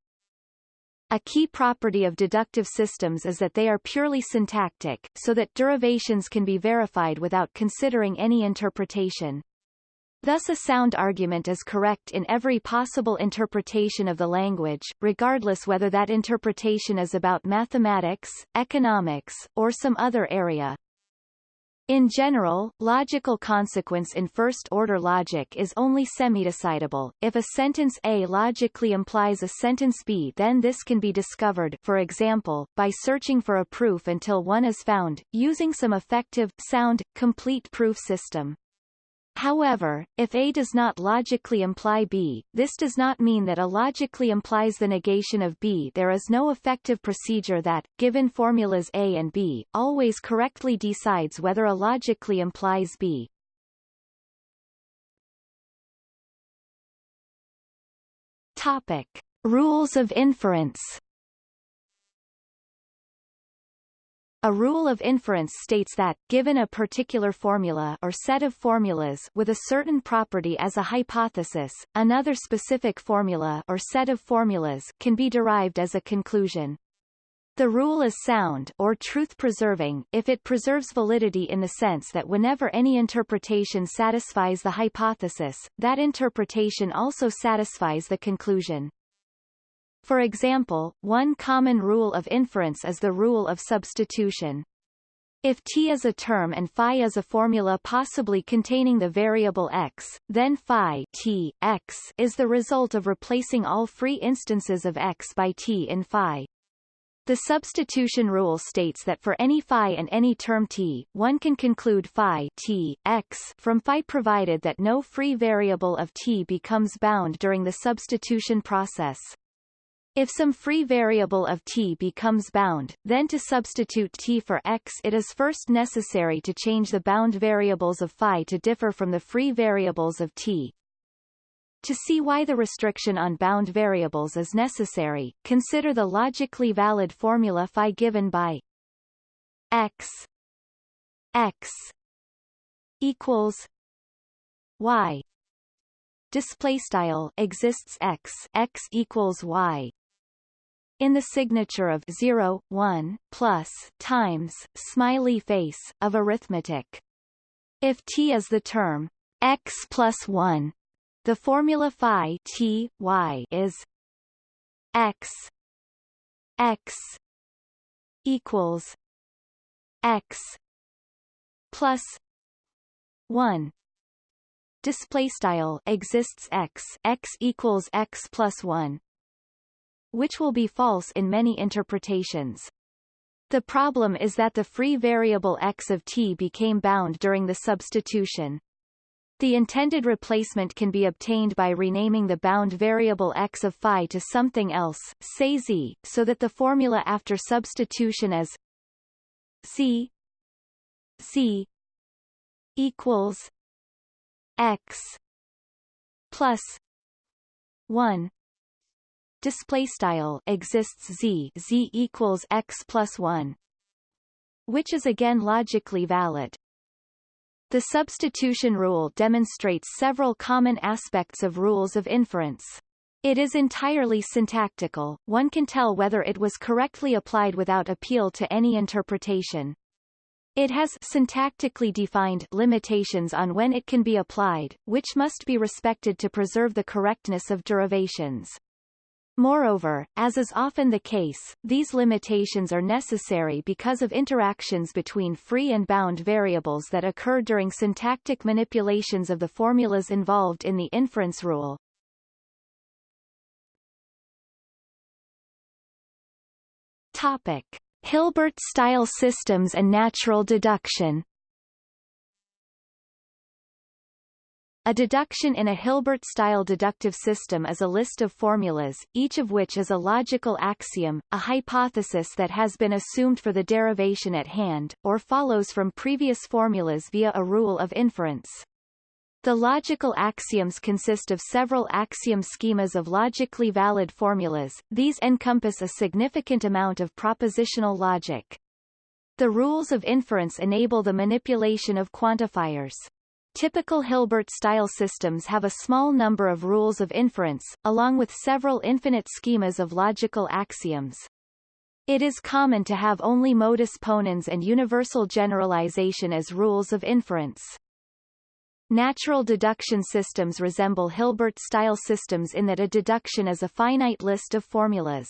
A key property of deductive systems is that they are purely syntactic, so that derivations can be verified without considering any interpretation. Thus a sound argument is correct in every possible interpretation of the language, regardless whether that interpretation is about mathematics, economics, or some other area. In general, logical consequence in first-order logic is only semi-decidable. If a sentence A logically implies a sentence B then this can be discovered for example, by searching for a proof until one is found, using some effective, sound, complete proof system. However, if A does not logically imply B, this does not mean that A logically implies the negation of B. There is no effective procedure that, given formulas A and B, always correctly decides whether A logically implies B. Topic. Rules of inference A rule of inference states that, given a particular formula or set of formulas with a certain property as a hypothesis, another specific formula or set of formulas can be derived as a conclusion. The rule is sound or truth-preserving if it preserves validity in the sense that whenever any interpretation satisfies the hypothesis, that interpretation also satisfies the conclusion. For example, one common rule of inference is the rule of substitution. If T is a term and phi is a formula possibly containing the variable x, then phi T, x is the result of replacing all free instances of x by T in phi. The substitution rule states that for any phi and any term t, one can conclude phi t, x from phi provided that no free variable of t becomes bound during the substitution process. If some free variable of t becomes bound, then to substitute t for x it is first necessary to change the bound variables of phi to differ from the free variables of t. To see why the restriction on bound variables is necessary, consider the logically valid formula phi given by x x equals y display style exists x x equals y in the signature of 0, 1, plus, times, smiley face, of arithmetic. If t is the term x plus 1, the formula phi t, y is x x equals x plus 1 display style exists x x equals x plus 1 which will be false in many interpretations. The problem is that the free variable x of t became bound during the substitution. The intended replacement can be obtained by renaming the bound variable x of phi to something else, say z, so that the formula after substitution is c c equals x plus 1 display style exists z z equals x plus 1 which is again logically valid the substitution rule demonstrates several common aspects of rules of inference it is entirely syntactical, one can tell whether it was correctly applied without appeal to any interpretation. It has syntactically defined limitations on when it can be applied, which must be respected to preserve the correctness of derivations. Moreover, as is often the case, these limitations are necessary because of interactions between free and bound variables that occur during syntactic manipulations of the formulas involved in the inference rule. Topic. Hilbert-style systems and natural deduction A deduction in a Hilbert-style deductive system is a list of formulas, each of which is a logical axiom, a hypothesis that has been assumed for the derivation at hand, or follows from previous formulas via a rule of inference. The logical axioms consist of several axiom schemas of logically valid formulas, these encompass a significant amount of propositional logic. The rules of inference enable the manipulation of quantifiers. Typical Hilbert-style systems have a small number of rules of inference, along with several infinite schemas of logical axioms. It is common to have only modus ponens and universal generalization as rules of inference. Natural deduction systems resemble Hilbert-style systems in that a deduction is a finite list of formulas.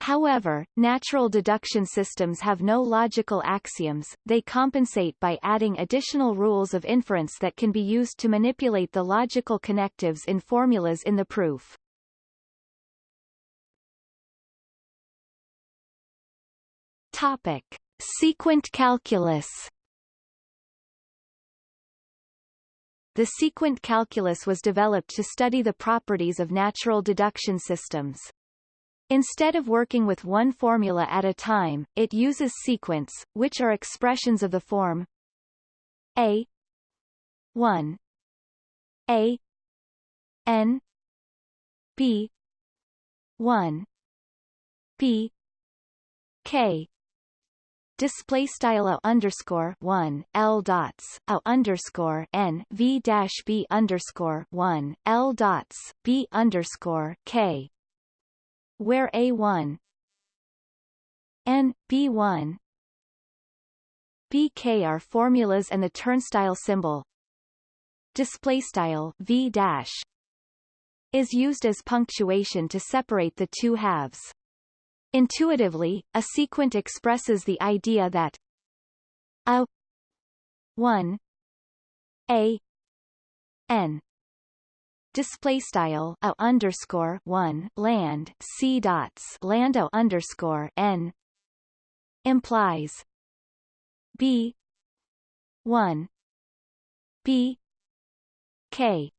However, natural deduction systems have no logical axioms, they compensate by adding additional rules of inference that can be used to manipulate the logical connectives in formulas in the proof. Topic. Sequent calculus The sequent calculus was developed to study the properties of natural deduction systems. Instead of working with one formula at a time, it uses sequents, which are expressions of the form a 1 a n b 1 b k. Display style a underscore one l dots a underscore n v dash b underscore one l dots b underscore k where A1 and B1 BK are formulas and the turnstile symbol display style V dash is used as punctuation to separate the two halves. Intuitively, a sequent expresses the idea that a 1 a n display style a underscore one land c dots land lando underscore n implies b one b k.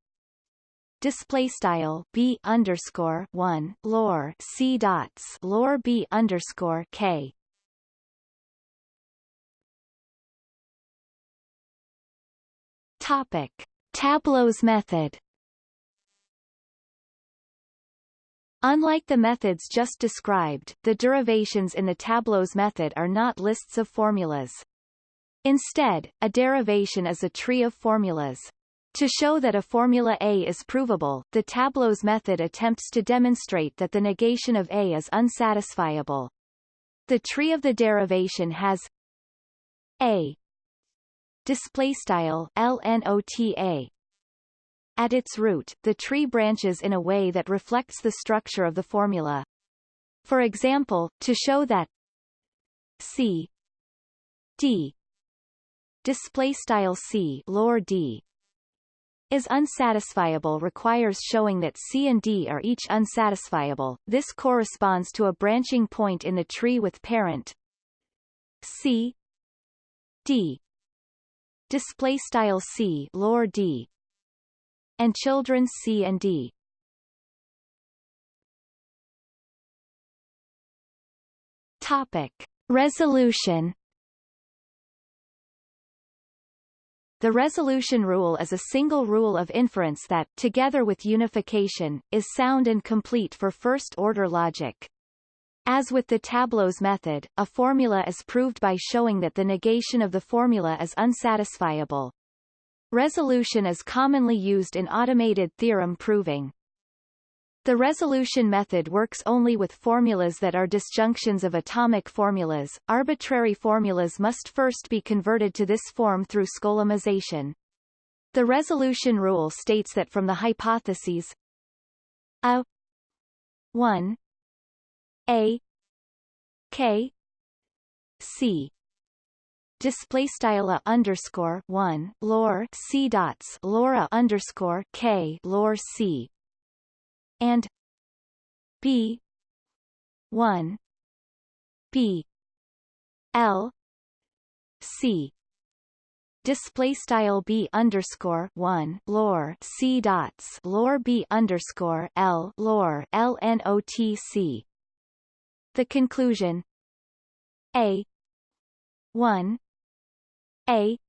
Display style b underscore one lore c dots lore b underscore k. Topic. Tableaux method Unlike the methods just described, the derivations in the tableaux method are not lists of formulas. Instead, a derivation is a tree of formulas. To show that a formula A is provable, the tableaux method attempts to demonstrate that the negation of A is unsatisfiable. The tree of the derivation has A display style LNOTA at its root, the tree branches in a way that reflects the structure of the formula. For example, to show that C D display style C lore D is unsatisfiable requires showing that C and D are each unsatisfiable. This corresponds to a branching point in the tree with parent C D display style C lore D and children C and D. Topic. Resolution The resolution rule is a single rule of inference that, together with unification, is sound and complete for first-order logic. As with the tableaux method, a formula is proved by showing that the negation of the formula is unsatisfiable. Resolution is commonly used in automated theorem proving. The resolution method works only with formulas that are disjunctions of atomic formulas. Arbitrary formulas must first be converted to this form through skolemization. The resolution rule states that from the hypotheses a 1 a k c display style a underscore one lore c dots lora underscore k lore c. And b one b l c. Display style b underscore one lore c dots lore b underscore l lore l n o t c. The conclusion. A one a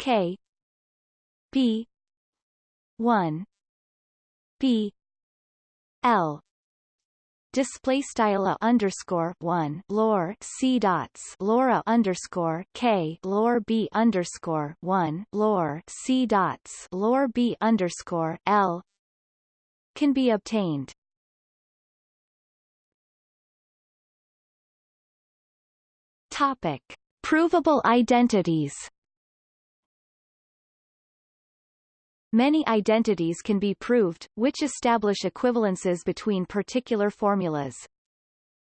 K B one B L. Display style underscore one lore c dots lora underscore k lore b underscore one lore c dots lore b underscore l. Can be obtained. Topic Provable identities Many identities can be proved, which establish equivalences between particular formulas.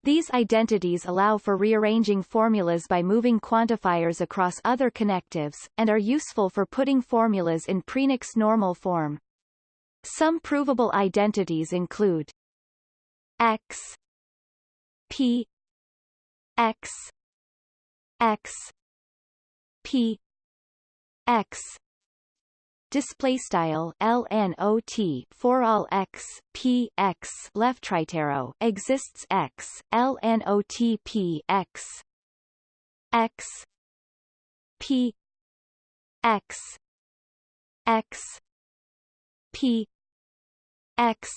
These identities allow for rearranging formulas by moving quantifiers across other connectives, and are useful for putting formulas in prenex normal form. Some provable identities include x p x x. P. X. Display style lnot for all x p x left right arrow exists x lnot p x. X. P. X. X. P. X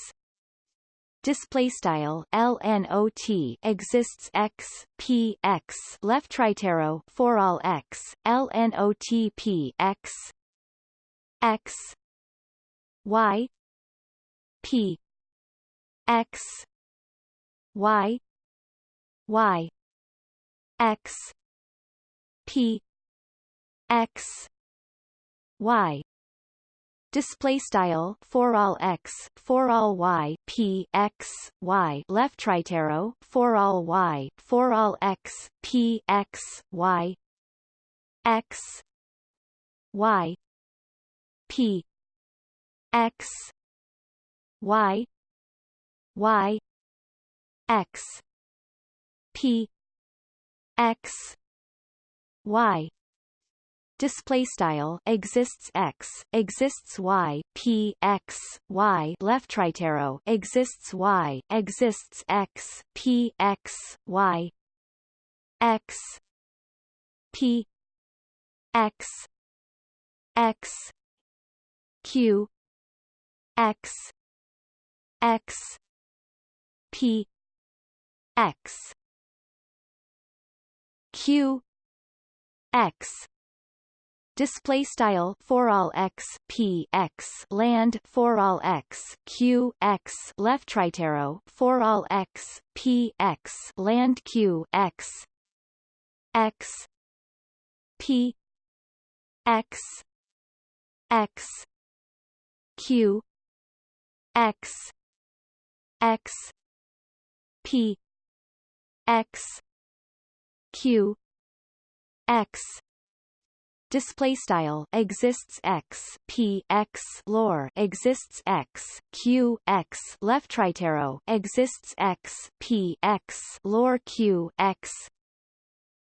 display style lnot exists x p x left arrow for all x lnot p x x y p x y y x p x y display style for all x for all y p x y left right arrow for all y for all x p x y x y p x y y x p x y display style exists x exists y p x y left right arrow exists y exists x p x y x p x x q x x p x. Q x display style for all x p x land for all x q x left right arrow for all x p x land q x x p x x q x x p x q x display style exists x p x lore exists x q x left right arrow exists x p x lore q x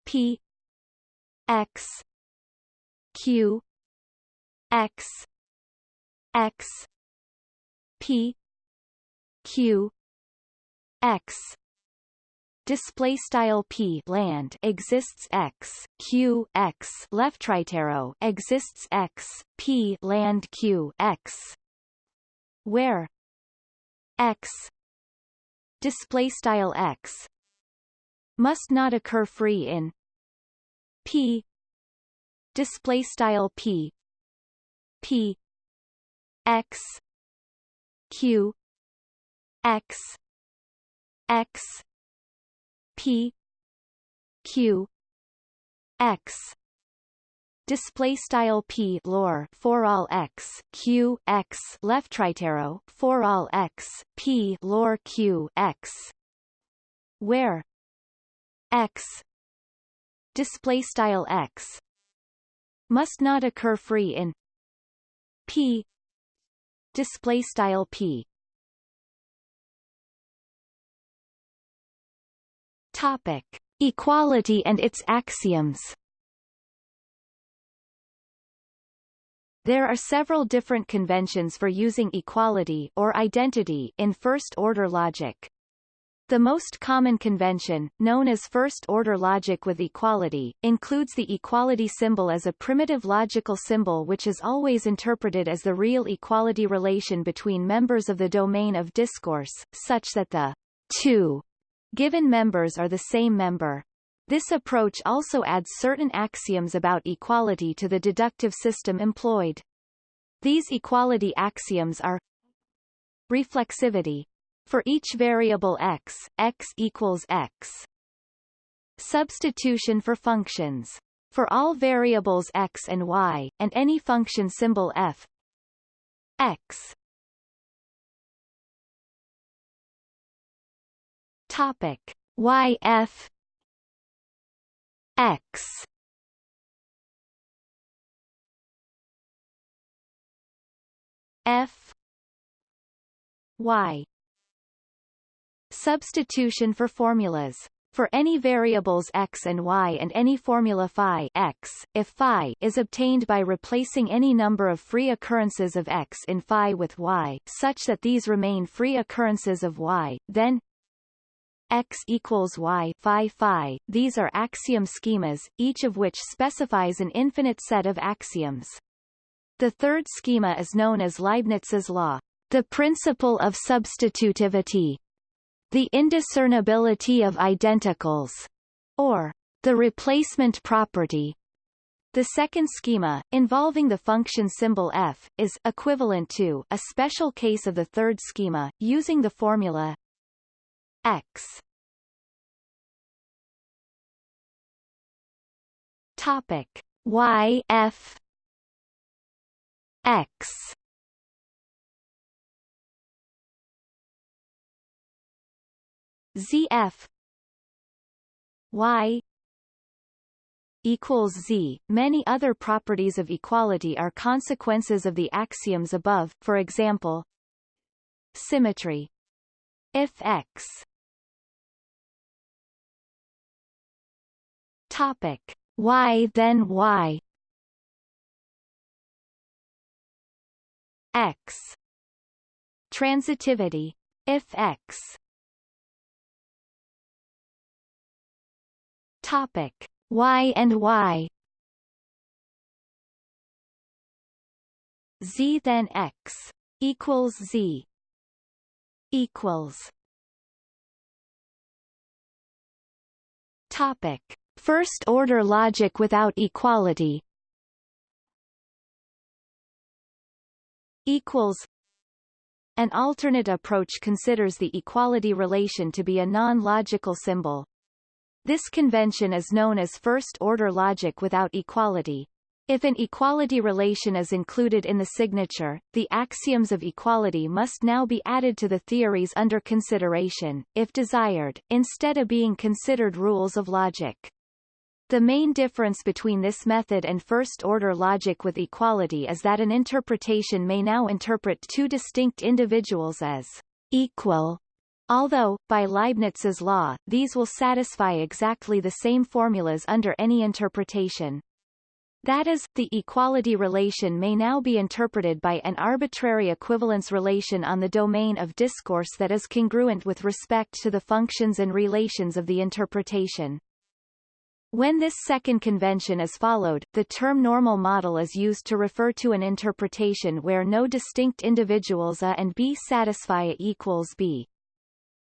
p x q x x p q x display style p land exists x q x left right arrow exists x p land q x where x display style x must not occur free in p display style p p x q x x p q x. Display style p lore for all x q x. Left right arrow for all x p lore q x. Where? X. Display style x. Must not occur free in p. Display style p topic equality and its axioms There are several different conventions for using equality or identity in first-order logic. The most common convention, known as first-order logic with equality, includes the equality symbol as a primitive logical symbol which is always interpreted as the real equality relation between members of the domain of discourse, such that the two given members are the same member. This approach also adds certain axioms about equality to the deductive system employed. These equality axioms are reflexivity, for each variable x, x equals x. Substitution for functions. For all variables x and y, and any function symbol f x. Topic. y f x f y substitution for formulas for any variables x and y and any formula phi x, if phi is obtained by replacing any number of free occurrences of x in phi with y such that these remain free occurrences of y, then x equals y phi phi. These are axiom schemas, each of which specifies an infinite set of axioms. The third schema is known as Leibniz's law, the principle of substitutivity, the indiscernibility of identicals, or the replacement property. The second schema, involving the function symbol f, is equivalent to a special case of the third schema, using the formula x. Topic. Y f. X. ZF Y equals Z. Many other properties of equality are consequences of the axioms above, for example, symmetry. If X topic. Y then Y X. Transitivity. If X. Topic. Y and Y Z then X equals Z equals. Topic First order logic without equality equals an alternate approach considers the equality relation to be a non-logical symbol. This convention is known as first-order logic without equality. If an equality relation is included in the signature, the axioms of equality must now be added to the theories under consideration, if desired, instead of being considered rules of logic. The main difference between this method and first-order logic with equality is that an interpretation may now interpret two distinct individuals as equal Although, by Leibniz's law, these will satisfy exactly the same formulas under any interpretation. That is, the equality relation may now be interpreted by an arbitrary equivalence relation on the domain of discourse that is congruent with respect to the functions and relations of the interpretation. When this second convention is followed, the term normal model is used to refer to an interpretation where no distinct individuals A and B satisfy A equals B.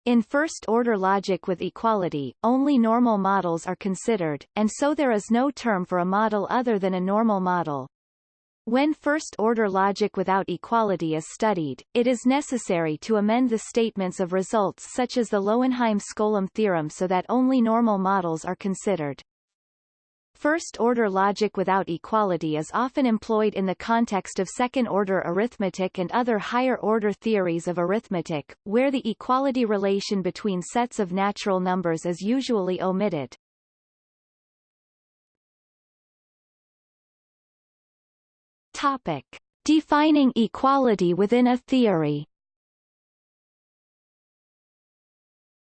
In first-order logic with equality, only normal models are considered, and so there is no term for a model other than a normal model. When first-order logic without equality is studied, it is necessary to amend the statements of results such as the Lowenheim-Skolem theorem so that only normal models are considered. First-order logic without equality is often employed in the context of second-order arithmetic and other higher-order theories of arithmetic, where the equality relation between sets of natural numbers is usually omitted. Topic. Defining equality within a theory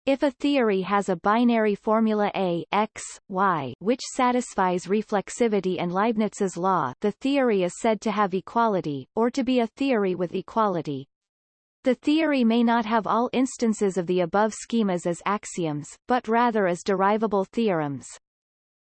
If a theory has a binary formula A x, y which satisfies reflexivity and Leibniz's law the theory is said to have equality, or to be a theory with equality. The theory may not have all instances of the above schemas as axioms, but rather as derivable theorems.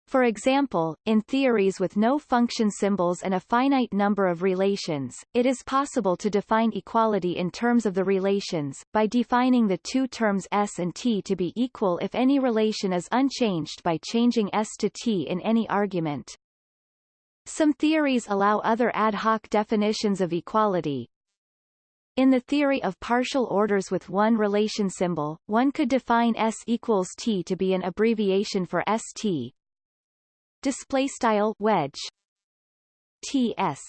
For example, in theories with no function symbols and a finite number of relations, it is possible to define equality in terms of the relations, by defining the two terms S and T to be equal if any relation is unchanged by changing S to T in any argument. Some theories allow other ad hoc definitions of equality, in the theory of partial orders with one relation symbol, one could define S equals T to be an abbreviation for ST, display style wedge ts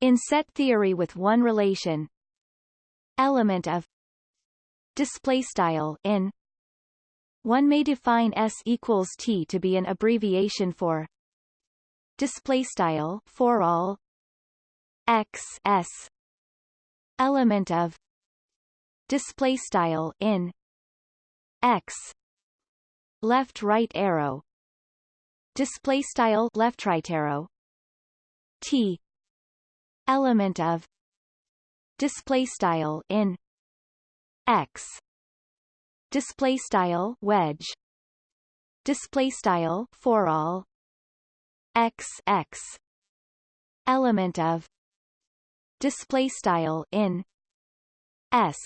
in set theory with one relation element of display style in one may define S equals T to be an abbreviation for display style for all x s element of display style in x left right arrow display style left right arrow. T. Element of display style in x. Display style wedge. Display style for all. X x. Element of display style in s.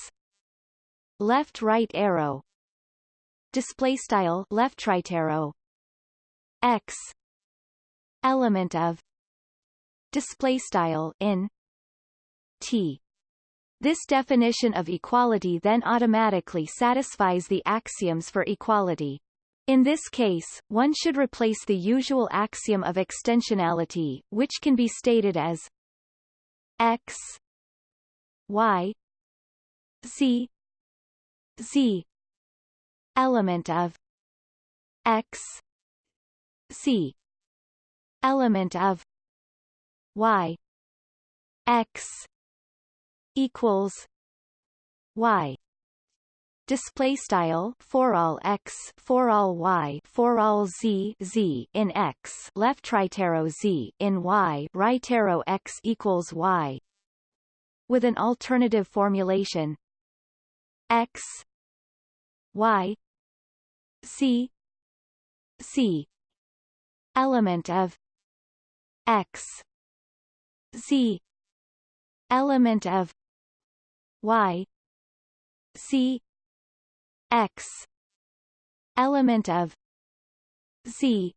Left right arrow. Display style left right arrow x element of display style in t this definition of equality then automatically satisfies the axioms for equality. In this case, one should replace the usual axiom of extensionality, which can be stated as x y z z element of x c. Element of y. X. Equals y. Display style for all x for all y for all z z in x left right arrow z in y right arrow x equals y. With an alternative formulation x y c c element of x z element of y c x element of z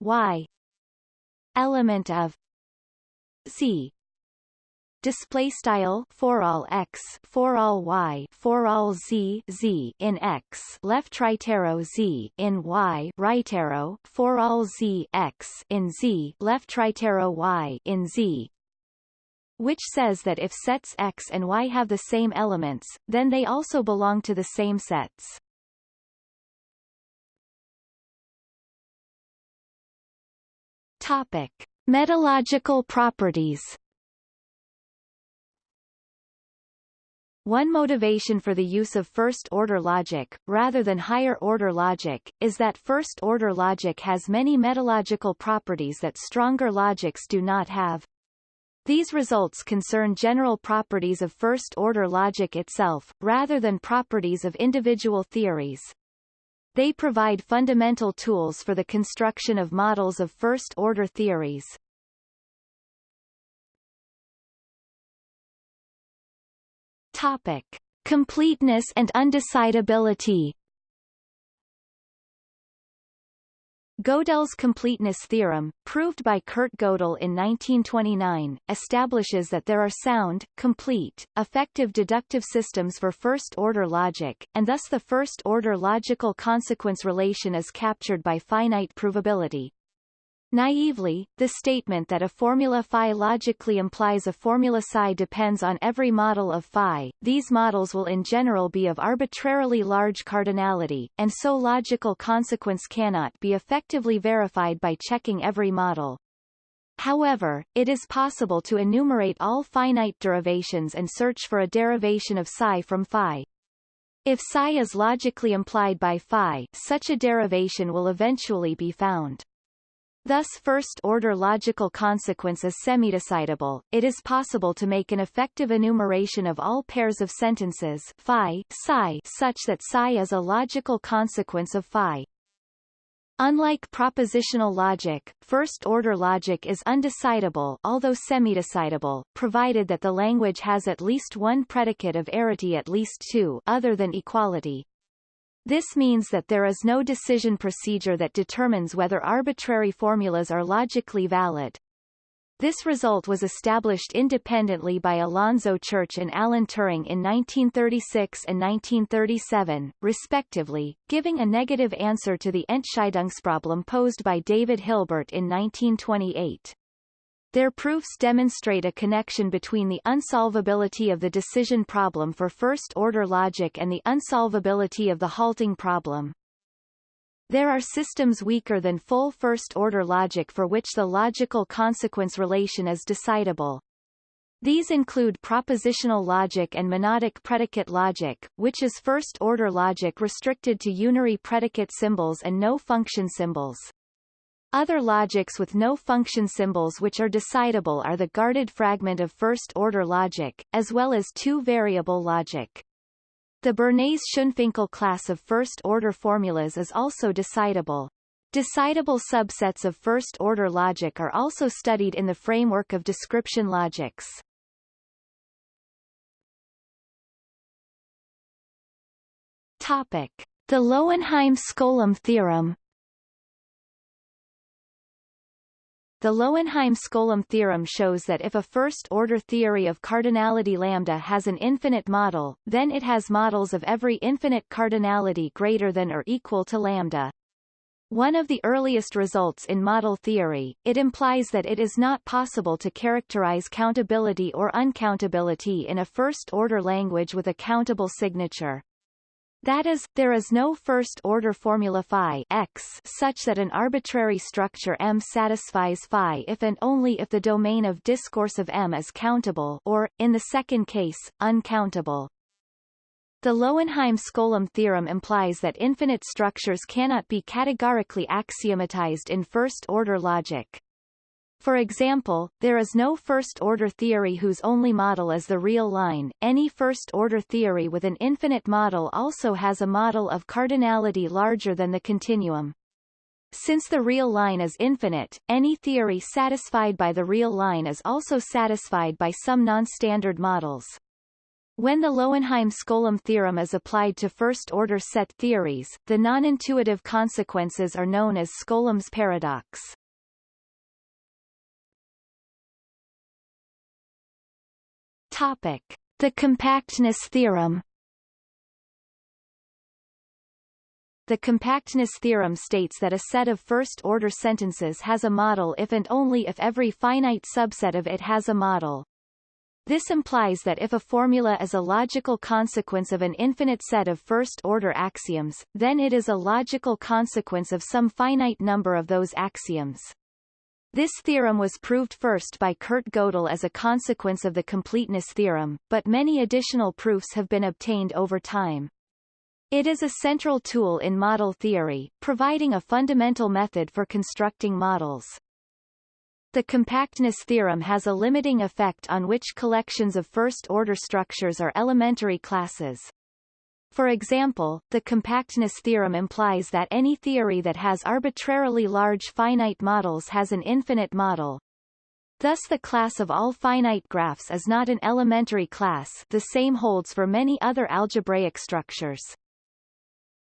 y element of c display style for all x for all y for all z z in x left right arrow z in y right arrow for all z x in z left right arrow y in z which says that if sets X and Y have the same elements, then they also belong to the same sets. Topic. Metalogical properties One motivation for the use of first-order logic, rather than higher-order logic, is that first-order logic has many metalogical properties that stronger logics do not have. These results concern general properties of first-order logic itself, rather than properties of individual theories. They provide fundamental tools for the construction of models of first-order theories. Topic. Completeness and undecidability Gödel's completeness theorem, proved by Kurt Gödel in 1929, establishes that there are sound, complete, effective deductive systems for first-order logic, and thus the first-order logical consequence relation is captured by finite provability. Naively, the statement that a formula phi logically implies a formula psi depends on every model of phi. These models will in general be of arbitrarily large cardinality, and so logical consequence cannot be effectively verified by checking every model. However, it is possible to enumerate all finite derivations and search for a derivation of psi from phi. If psi is logically implied by phi, such a derivation will eventually be found. Thus first-order logical consequence is semidecidable. It is possible to make an effective enumeration of all pairs of sentences phi, psi such that psi is a logical consequence of phi. Unlike propositional logic, first-order logic is undecidable although semidecidable, provided that the language has at least one predicate of arity at least two other than equality. This means that there is no decision procedure that determines whether arbitrary formulas are logically valid. This result was established independently by Alonzo Church and Alan Turing in 1936 and 1937, respectively, giving a negative answer to the Entscheidungsproblem posed by David Hilbert in 1928. Their proofs demonstrate a connection between the unsolvability of the decision problem for first-order logic and the unsolvability of the halting problem. There are systems weaker than full first-order logic for which the logical consequence relation is decidable. These include propositional logic and monadic predicate logic, which is first-order logic restricted to unary predicate symbols and no function symbols. Other logics with no function symbols which are decidable are the guarded fragment of first-order logic, as well as two-variable logic. The Bernays-Schoenfinkel class of first-order formulas is also decidable. Decidable subsets of first-order logic are also studied in the framework of description logics. Topic. The Lowenheim-Skolem theorem The Lowenheim-Skolem theorem shows that if a first-order theory of cardinality lambda has an infinite model, then it has models of every infinite cardinality greater than or equal to lambda. One of the earliest results in model theory, it implies that it is not possible to characterize countability or uncountability in a first-order language with a countable signature. That is, there is no first-order formula phi x such that an arbitrary structure M satisfies phi if and only if the domain of discourse of M is countable or, in the second case, uncountable. The Lowenheim-Skolem theorem implies that infinite structures cannot be categorically axiomatized in first-order logic. For example, there is no first-order theory whose only model is the real line. Any first-order theory with an infinite model also has a model of cardinality larger than the continuum. Since the real line is infinite, any theory satisfied by the real line is also satisfied by some non-standard models. When the Lowenheim-Skolem theorem is applied to first-order set theories, the non-intuitive consequences are known as Skolem's paradox. Topic: The compactness theorem. The compactness theorem states that a set of first-order sentences has a model if and only if every finite subset of it has a model. This implies that if a formula is a logical consequence of an infinite set of first-order axioms, then it is a logical consequence of some finite number of those axioms. This theorem was proved first by Kurt Gödel as a consequence of the completeness theorem, but many additional proofs have been obtained over time. It is a central tool in model theory, providing a fundamental method for constructing models. The compactness theorem has a limiting effect on which collections of first-order structures are elementary classes. For example, the compactness theorem implies that any theory that has arbitrarily large finite models has an infinite model. Thus the class of all finite graphs is not an elementary class the same holds for many other algebraic structures.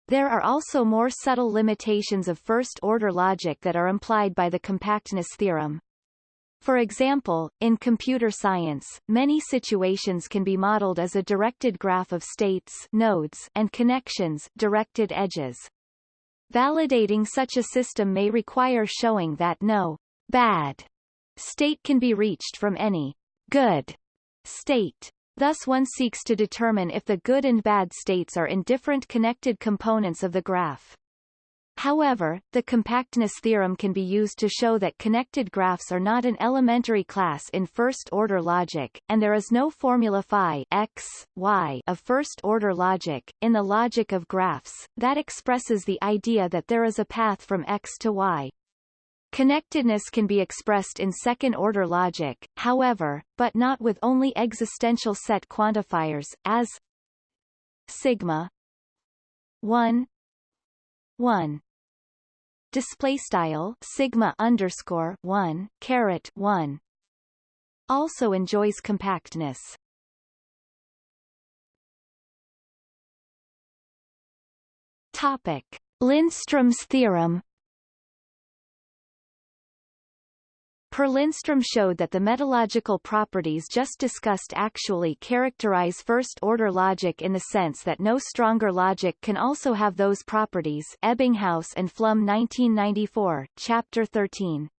There are also more subtle limitations of first-order logic that are implied by the compactness theorem. For example, in computer science, many situations can be modeled as a directed graph of states nodes and connections directed edges. Validating such a system may require showing that no bad state can be reached from any good state. Thus one seeks to determine if the good and bad states are in different connected components of the graph. However, the compactness theorem can be used to show that connected graphs are not an elementary class in first-order logic, and there is no formula phi x, y of first-order logic, in the logic of graphs, that expresses the idea that there is a path from x to y. Connectedness can be expressed in second-order logic, however, but not with only existential set quantifiers, as sigma 1 1 display style sigma underscore one caret one. Also enjoys compactness. Topic: Lindström's theorem Per Lindström showed that the metalogical properties just discussed actually characterize first-order logic in the sense that no stronger logic can also have those properties Ebbinghaus and Flum 1994, Chapter 13.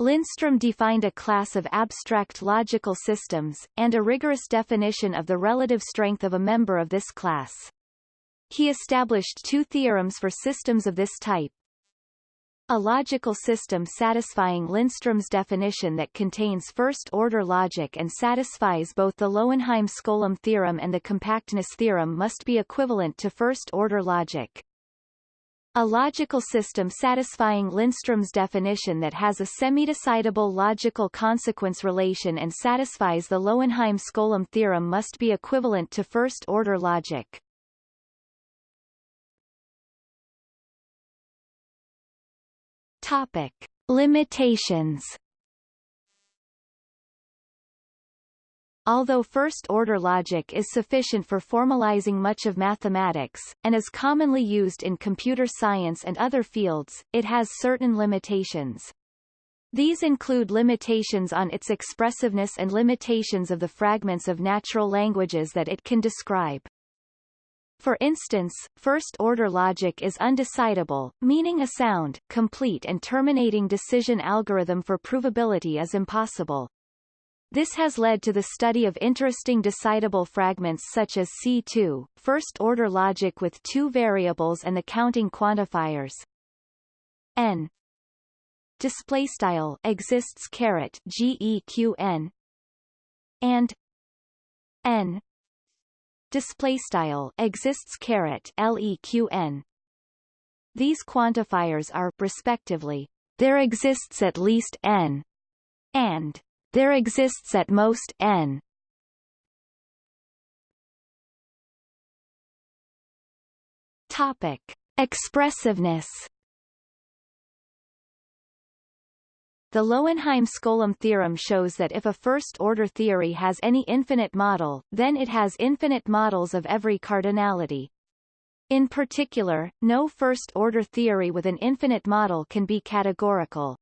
Lindstrom defined a class of abstract logical systems, and a rigorous definition of the relative strength of a member of this class. He established two theorems for systems of this type. A logical system satisfying Lindstrom's definition that contains first-order logic and satisfies both the Lowenheim-Skolem theorem and the compactness theorem must be equivalent to first-order logic. A logical system satisfying Lindstrom's definition that has a semi-decidable logical consequence relation and satisfies the Lowenheim-Skolem theorem must be equivalent to first-order logic. Topic. Limitations Although first-order logic is sufficient for formalizing much of mathematics, and is commonly used in computer science and other fields, it has certain limitations. These include limitations on its expressiveness and limitations of the fragments of natural languages that it can describe. For instance, first-order logic is undecidable, meaning a sound, complete and terminating decision algorithm for provability is impossible. This has led to the study of interesting decidable fragments such as C2, first-order logic with two variables and the counting quantifiers. N. Display style exists caret geqn and n display style exists caret leqn these quantifiers are respectively there exists at least n and there exists at most n. Topic: Expressiveness. The Lowenheim-Skolem theorem shows that if a first-order theory has any infinite model, then it has infinite models of every cardinality. In particular, no first-order theory with an infinite model can be categorical.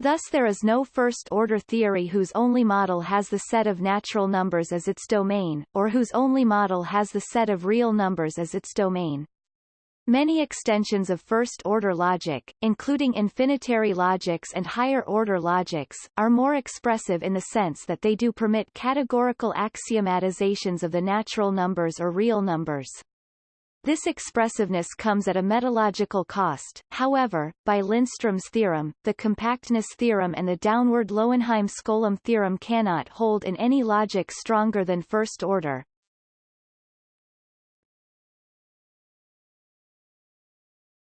Thus there is no first-order theory whose only model has the set of natural numbers as its domain, or whose only model has the set of real numbers as its domain. Many extensions of first-order logic, including infinitary logics and higher-order logics, are more expressive in the sense that they do permit categorical axiomatizations of the natural numbers or real numbers. This expressiveness comes at a metalogical cost, however, by Lindstrom's theorem, the compactness theorem and the downward Lowenheim-Skolem theorem cannot hold in any logic stronger than first order.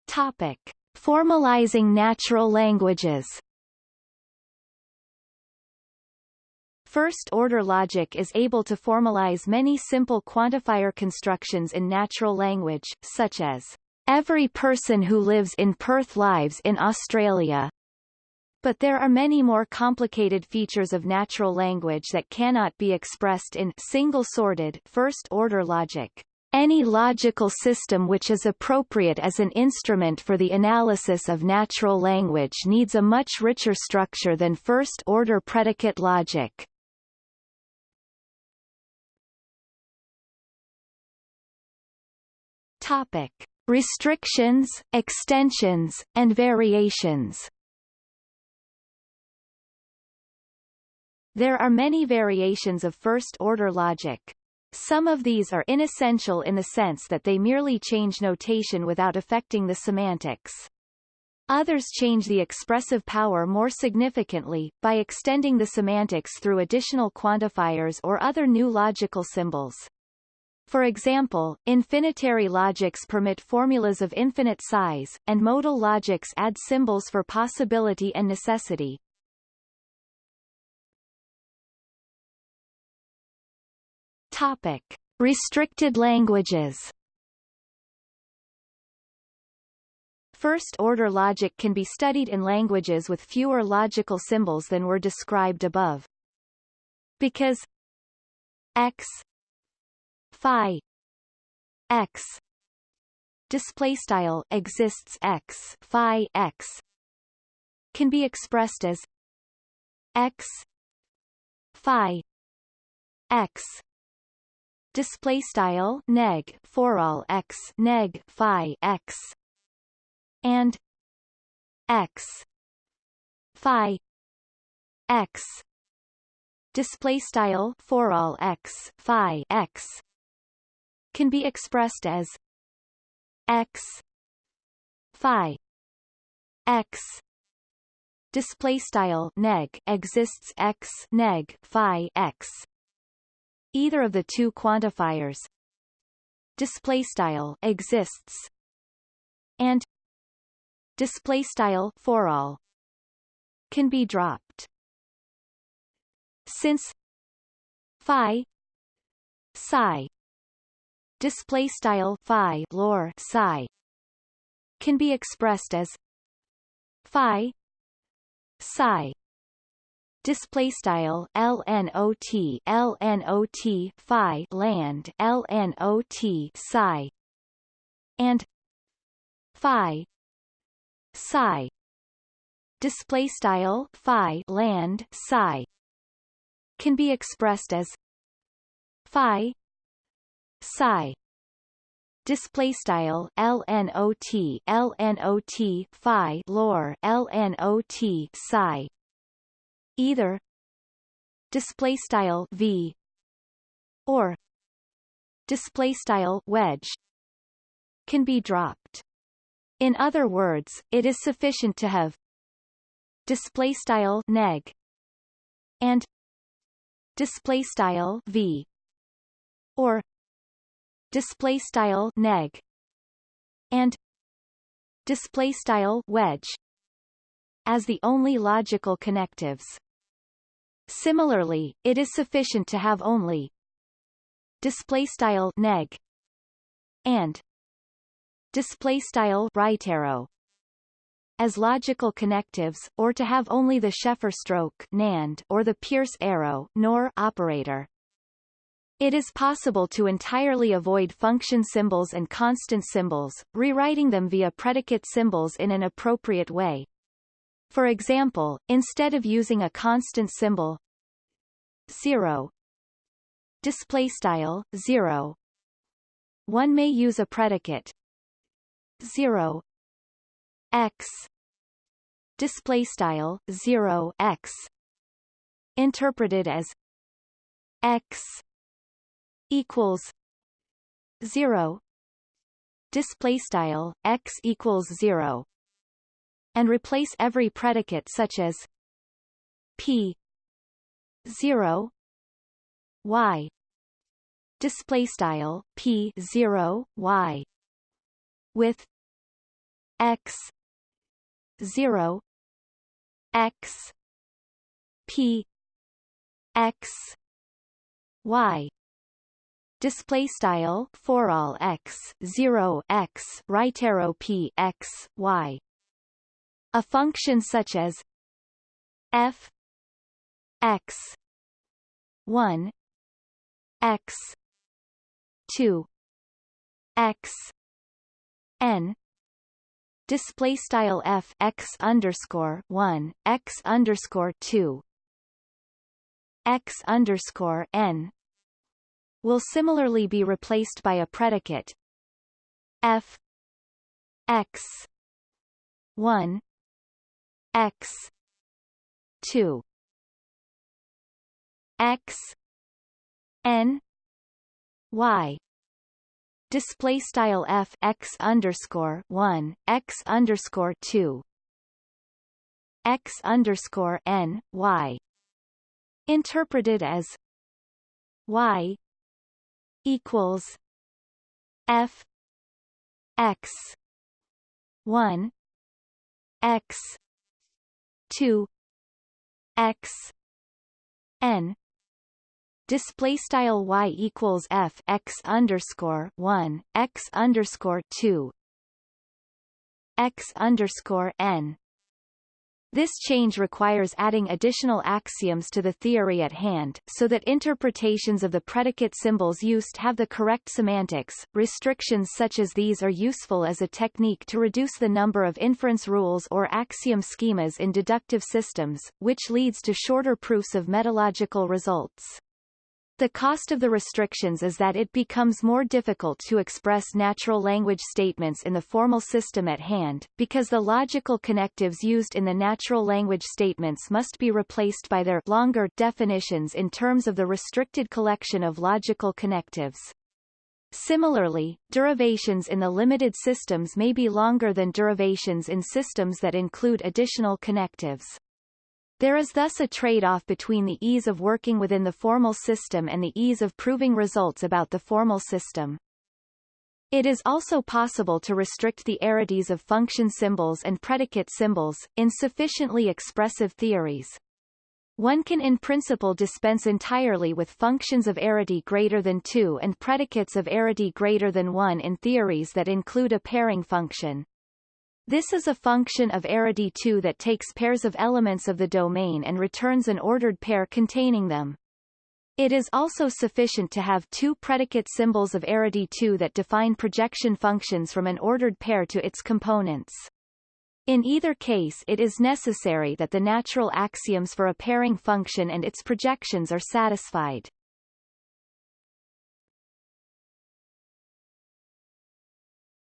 Topic. Formalizing natural languages First-order logic is able to formalize many simple quantifier constructions in natural language, such as, "...every person who lives in Perth lives in Australia." But there are many more complicated features of natural language that cannot be expressed in single-sorted first-order logic. Any logical system which is appropriate as an instrument for the analysis of natural language needs a much richer structure than first-order predicate logic. Topic: Restrictions, extensions, and variations. There are many variations of first-order logic. Some of these are inessential in the sense that they merely change notation without affecting the semantics. Others change the expressive power more significantly, by extending the semantics through additional quantifiers or other new logical symbols. For example, infinitary logics permit formulas of infinite size, and modal logics add symbols for possibility and necessity. Topic. Restricted languages First-order logic can be studied in languages with fewer logical symbols than were described above. Because x phi x display style exists x phi x can be expressed as x phi x display style neg for all x neg phi x and x phi x display style for all x phi x can be expressed as x phi x display style neg exists x neg phi x either of the two quantifiers. Display style exists. And display style for all can be dropped. Since phi psi display style phi lor psi can be expressed as phi psi display style lnot lnot phi land lnot psi and phi psi. Display style phi land psi can be expressed as phi psi. Display style lnot lnot phi lor lnot psi either display style v or display style wedge can be dropped in other words it is sufficient to have display style neg and display style v or display style neg and display style wedge as the only logical connectives. Similarly, it is sufficient to have only display style neg and display style right arrow as logical connectives, or to have only the Sheffer stroke NAND or the Peirce arrow NOR operator. It is possible to entirely avoid function symbols and constant symbols, rewriting them via predicate symbols in an appropriate way. For example, instead of using a constant symbol 0 display style 0 one may use a predicate 0 x display style 0 x interpreted as x equals 0 display style x equals 0 and replace every predicate such as p 0 y. Display style p 0 y with x 0 x p x y. Display style for all x 0 x right arrow p x y a function such as f x 1 x 2 x n display style f x underscore 1 x underscore 2 x underscore n will similarly be replaced by a predicate f x 1 x. 2 x. N. Y. Display style f x underscore 1 x underscore 2 x underscore n y. Interpreted as y equals F X one X two X N. Display style y equals f x underscore one x underscore two x underscore n this change requires adding additional axioms to the theory at hand, so that interpretations of the predicate symbols used have the correct semantics. Restrictions such as these are useful as a technique to reduce the number of inference rules or axiom schemas in deductive systems, which leads to shorter proofs of metalogical results. The cost of the restrictions is that it becomes more difficult to express natural language statements in the formal system at hand, because the logical connectives used in the natural language statements must be replaced by their longer definitions in terms of the restricted collection of logical connectives. Similarly, derivations in the limited systems may be longer than derivations in systems that include additional connectives. There is thus a trade-off between the ease of working within the formal system and the ease of proving results about the formal system. It is also possible to restrict the arities of function symbols and predicate symbols, in sufficiently expressive theories. One can in principle dispense entirely with functions of arity greater than 2 and predicates of arity greater than 1 in theories that include a pairing function. This is a function of arity 2 that takes pairs of elements of the domain and returns an ordered pair containing them. It is also sufficient to have two predicate symbols of arity 2 that define projection functions from an ordered pair to its components. In either case it is necessary that the natural axioms for a pairing function and its projections are satisfied.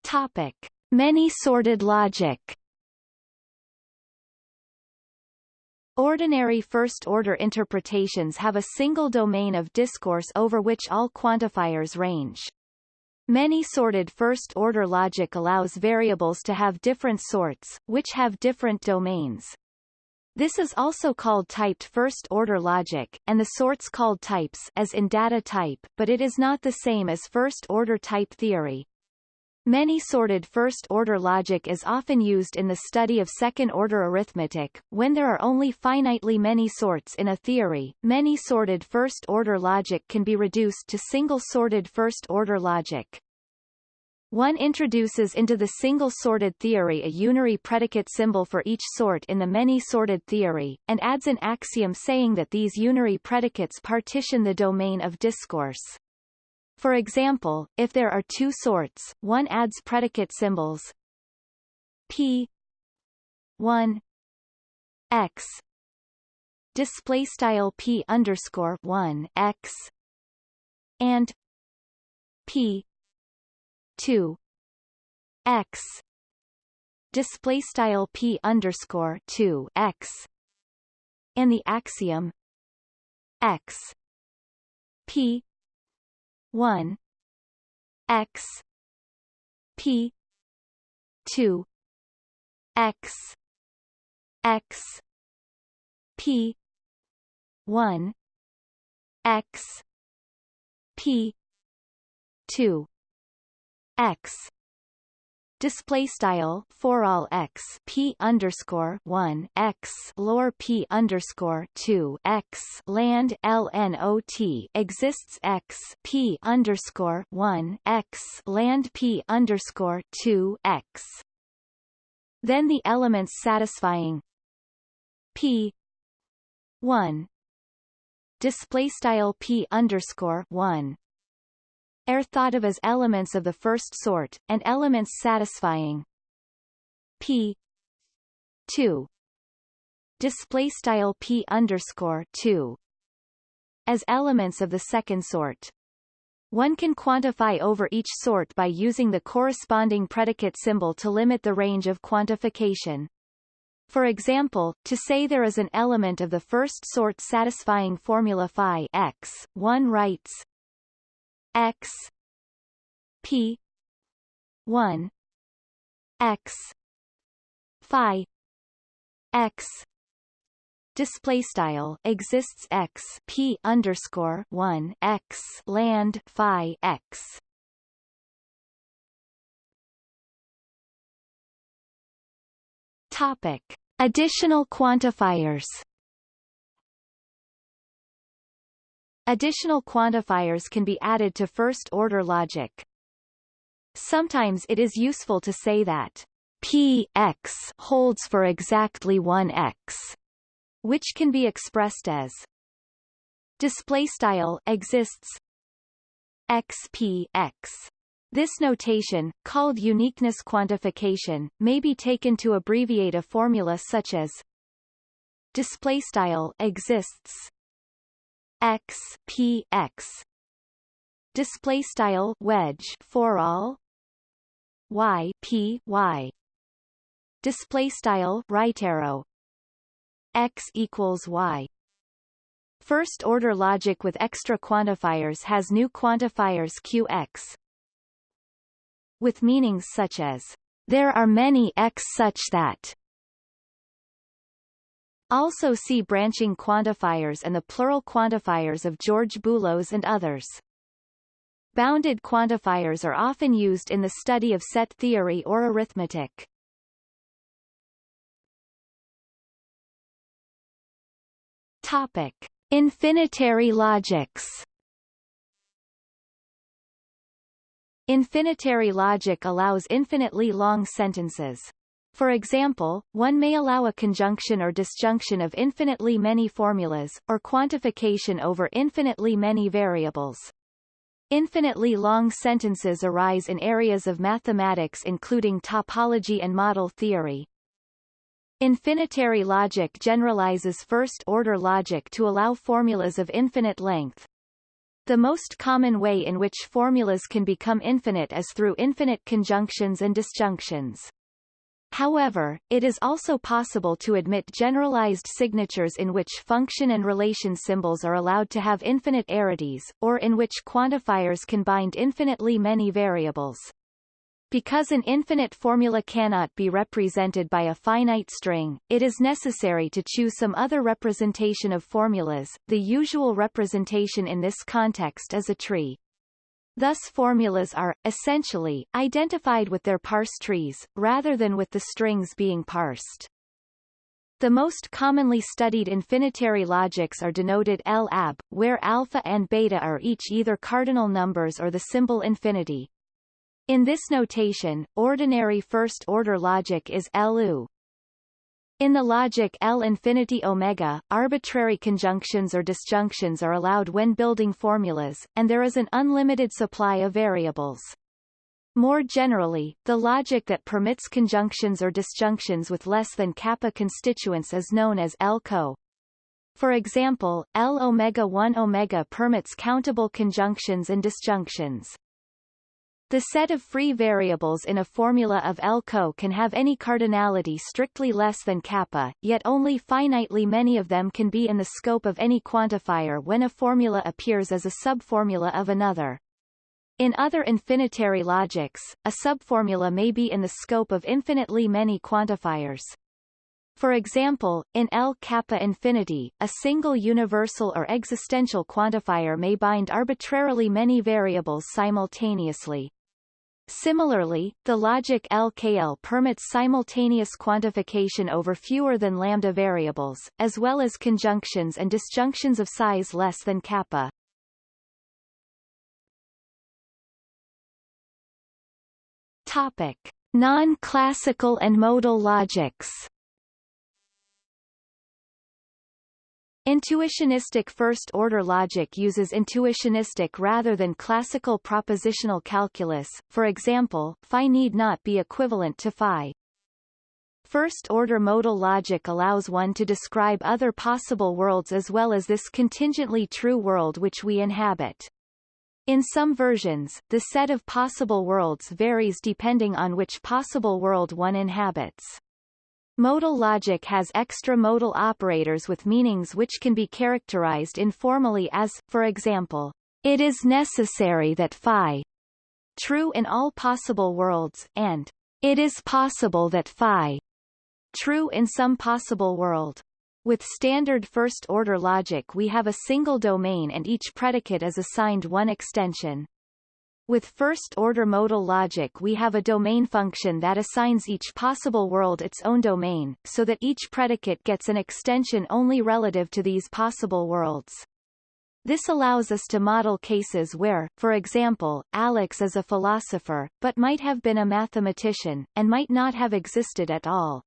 Topic. Many-sorted logic Ordinary first-order interpretations have a single domain of discourse over which all quantifiers range. Many-sorted first-order logic allows variables to have different sorts, which have different domains. This is also called typed first-order logic, and the sorts called types as in data type, but it is not the same as first-order type theory. Many-sorted first-order logic is often used in the study of second-order arithmetic. When there are only finitely many sorts in a theory, many-sorted first-order logic can be reduced to single-sorted first-order logic. One introduces into the single-sorted theory a unary predicate symbol for each sort in the many-sorted theory, and adds an axiom saying that these unary predicates partition the domain of discourse. For example, if there are two sorts, one adds predicate symbols p 1 x display style p underscore 1 x and p 2 x display style p underscore 2 x and the axiom x p 1 x p 2 x x p 1 x p 2 x display style for all x p underscore one x lor p underscore two x land lnot exists x p underscore one x land p underscore two x. Then the elements satisfying p one display style p underscore one are thought of as elements of the first sort, and elements satisfying p 2 display style p underscore 2 as elements of the second sort. One can quantify over each sort by using the corresponding predicate symbol to limit the range of quantification. For example, to say there is an element of the first sort satisfying formula phi x, one writes x p 1 x phi x display style exists x p underscore 1 x land phi x. Topic. Additional quantifiers Additional quantifiers can be added to first-order logic. Sometimes it is useful to say that p x holds for exactly one x, which can be expressed as display style exists xp x. This notation, called uniqueness quantification, may be taken to abbreviate a formula such as display style exists x p x. Display style wedge for all. Y p y. Display style right arrow. X equals y. First order logic with extra quantifiers has new quantifiers qx with meanings such as there are many x such that also see branching quantifiers and the plural quantifiers of George Boolos and others. Bounded quantifiers are often used in the study of set theory or arithmetic. Topic: Infinitary logics. Infinitary logic allows infinitely long sentences. For example, one may allow a conjunction or disjunction of infinitely many formulas, or quantification over infinitely many variables. Infinitely long sentences arise in areas of mathematics including topology and model theory. Infinitary logic generalizes first-order logic to allow formulas of infinite length. The most common way in which formulas can become infinite is through infinite conjunctions and disjunctions. However, it is also possible to admit generalized signatures in which function and relation symbols are allowed to have infinite arities, or in which quantifiers can bind infinitely many variables. Because an infinite formula cannot be represented by a finite string, it is necessary to choose some other representation of formulas. The usual representation in this context is a tree. Thus formulas are, essentially, identified with their parse trees, rather than with the strings being parsed. The most commonly studied infinitary logics are denoted L-ab, where alpha and beta are each either cardinal numbers or the symbol infinity. In this notation, ordinary first-order logic is LU. In the logic L infinity omega, arbitrary conjunctions or disjunctions are allowed when building formulas, and there is an unlimited supply of variables. More generally, the logic that permits conjunctions or disjunctions with less than kappa constituents is known as L-co. For example, L omega 1 omega permits countable conjunctions and disjunctions. The set of free variables in a formula of L-co can have any cardinality strictly less than kappa, yet only finitely many of them can be in the scope of any quantifier when a formula appears as a subformula of another. In other infinitary logics, a subformula may be in the scope of infinitely many quantifiers. For example, in L kappa infinity, a single universal or existential quantifier may bind arbitrarily many variables simultaneously. Similarly, the logic LKL permits simultaneous quantification over fewer than lambda variables, as well as conjunctions and disjunctions of size less than kappa. Topic: Non-classical and modal logics. Intuitionistic first-order logic uses intuitionistic rather than classical propositional calculus, for example, phi need not be equivalent to phi. First-order modal logic allows one to describe other possible worlds as well as this contingently true world which we inhabit. In some versions, the set of possible worlds varies depending on which possible world one inhabits. Modal logic has extra modal operators with meanings which can be characterized informally as, for example, it is necessary that phi true in all possible worlds, and it is possible that phi true in some possible world. With standard first-order logic we have a single domain and each predicate is assigned one extension. With first-order modal logic we have a domain function that assigns each possible world its own domain, so that each predicate gets an extension only relative to these possible worlds. This allows us to model cases where, for example, Alex is a philosopher, but might have been a mathematician, and might not have existed at all.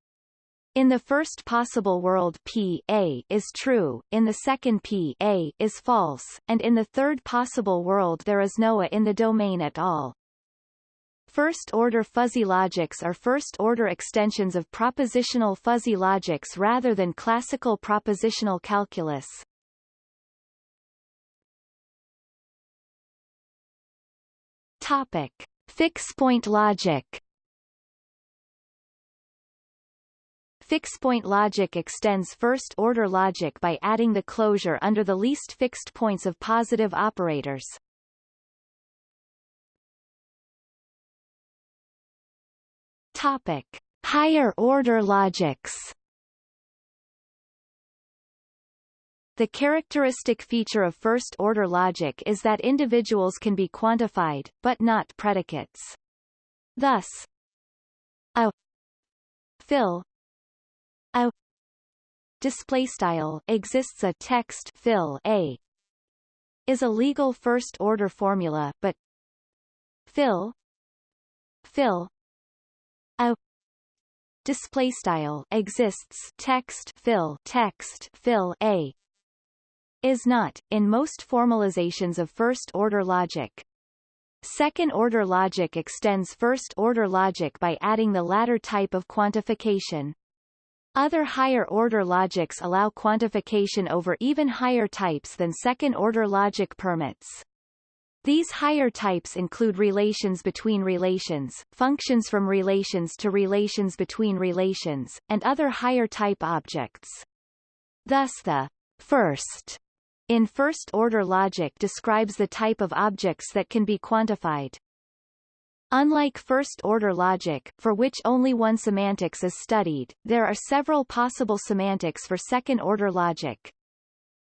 In the first possible world P A is true, in the second P A is false, and in the third possible world there is no A in the domain at all. First-order fuzzy logics are first-order extensions of propositional fuzzy logics rather than classical propositional calculus. Topic. Fixed-point logic Fixed-point logic extends first-order logic by adding the closure under the least fixed points of positive operators. Topic: Higher order logics. The characteristic feature of first-order logic is that individuals can be quantified, but not predicates. Thus, a Phil a display style exists a text Phil a is a legal first order formula but Phil Phil a display style exists text Phil text Phil a is not in most formalizations of first order logic Second order logic extends first order logic by adding the latter type of quantification. Other higher-order logics allow quantification over even higher types than second-order logic permits. These higher types include relations between relations, functions from relations to relations between relations, and other higher-type objects. Thus the first in first-order logic describes the type of objects that can be quantified. Unlike first-order logic, for which only one semantics is studied, there are several possible semantics for second-order logic.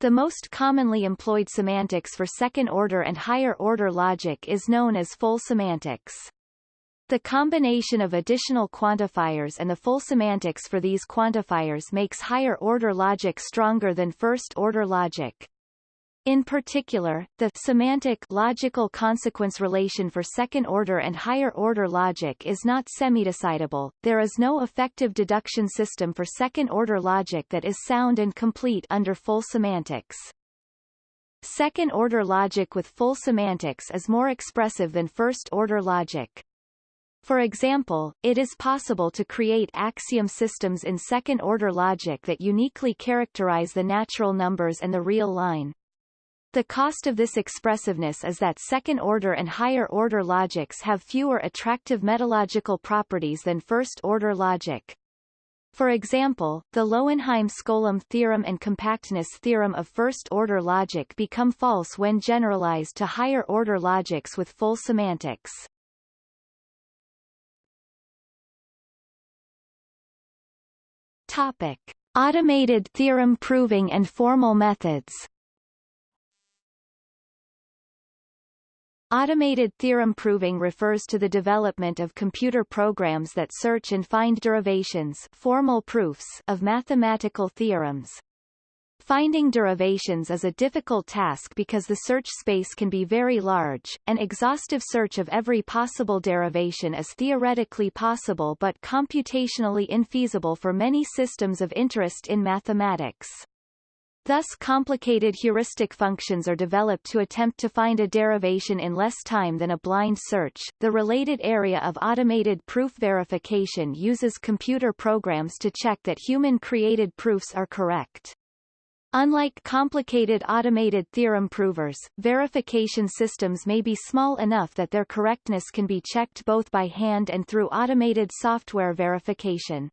The most commonly employed semantics for second-order and higher-order logic is known as full semantics. The combination of additional quantifiers and the full semantics for these quantifiers makes higher-order logic stronger than first-order logic. In particular, the semantic logical consequence relation for second-order and higher-order logic is not semidecidable. There is no effective deduction system for second-order logic that is sound and complete under full semantics. Second-order logic with full semantics is more expressive than first-order logic. For example, it is possible to create axiom systems in second-order logic that uniquely characterize the natural numbers and the real line. The cost of this expressiveness is that second-order and higher-order logics have fewer attractive metalogical properties than first-order logic. For example, the Lowenheim-Skolem theorem and compactness theorem of first-order logic become false when generalized to higher-order logics with full semantics. Topic. Automated theorem proving and formal methods Automated theorem proving refers to the development of computer programs that search and find derivations formal proofs of mathematical theorems. Finding derivations is a difficult task because the search space can be very large. An exhaustive search of every possible derivation is theoretically possible but computationally infeasible for many systems of interest in mathematics. Thus complicated heuristic functions are developed to attempt to find a derivation in less time than a blind search. The related area of automated proof verification uses computer programs to check that human-created proofs are correct. Unlike complicated automated theorem provers, verification systems may be small enough that their correctness can be checked both by hand and through automated software verification.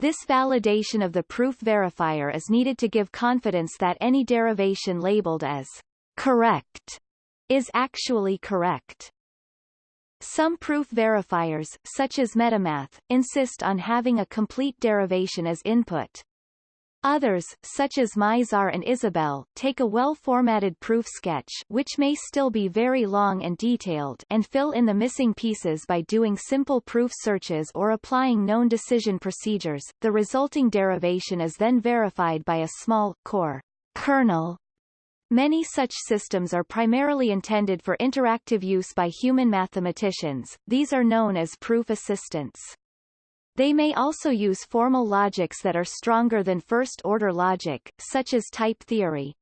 This validation of the proof verifier is needed to give confidence that any derivation labeled as correct is actually correct. Some proof verifiers, such as MetaMath, insist on having a complete derivation as input. Others, such as Mizar and Isabelle, take a well-formatted proof sketch which may still be very long and detailed and fill in the missing pieces by doing simple proof searches or applying known decision procedures. The resulting derivation is then verified by a small core kernel. Many such systems are primarily intended for interactive use by human mathematicians, these are known as proof assistants. They may also use formal logics that are stronger than first-order logic, such as type theory.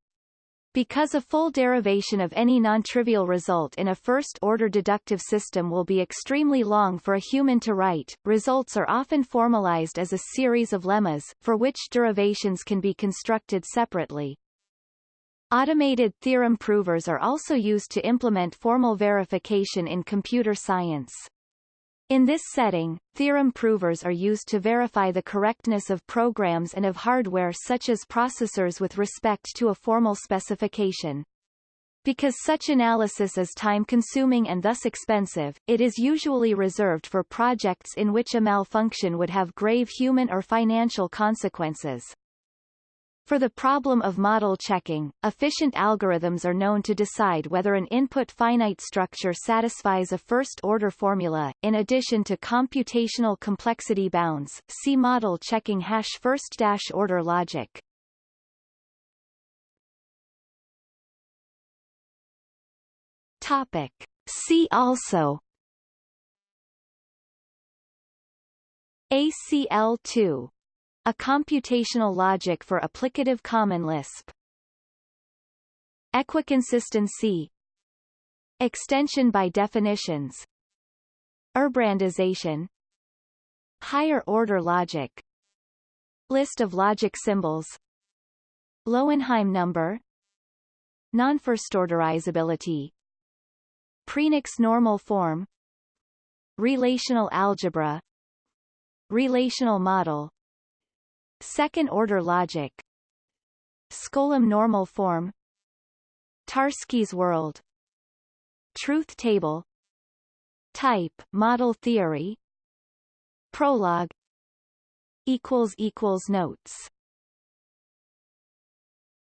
Because a full derivation of any non-trivial result in a first-order deductive system will be extremely long for a human to write, results are often formalized as a series of lemmas, for which derivations can be constructed separately. Automated theorem provers are also used to implement formal verification in computer science. In this setting, theorem provers are used to verify the correctness of programs and of hardware such as processors with respect to a formal specification. Because such analysis is time-consuming and thus expensive, it is usually reserved for projects in which a malfunction would have grave human or financial consequences. For the problem of model checking, efficient algorithms are known to decide whether an input finite structure satisfies a first-order formula. In addition to computational complexity bounds, see model checking hash first-order logic. Topic. See also ACL2 a computational logic for applicative common Lisp. Equiconsistency. Extension by definitions. Herbrandization Higher order logic. List of logic symbols. Lowenheim number. Non-firstorderizability. Prenex normal form. Relational algebra. Relational model Second-order logic. Skolem normal form. Tarski's world. Truth table. Type model theory. Prolog equals equals notes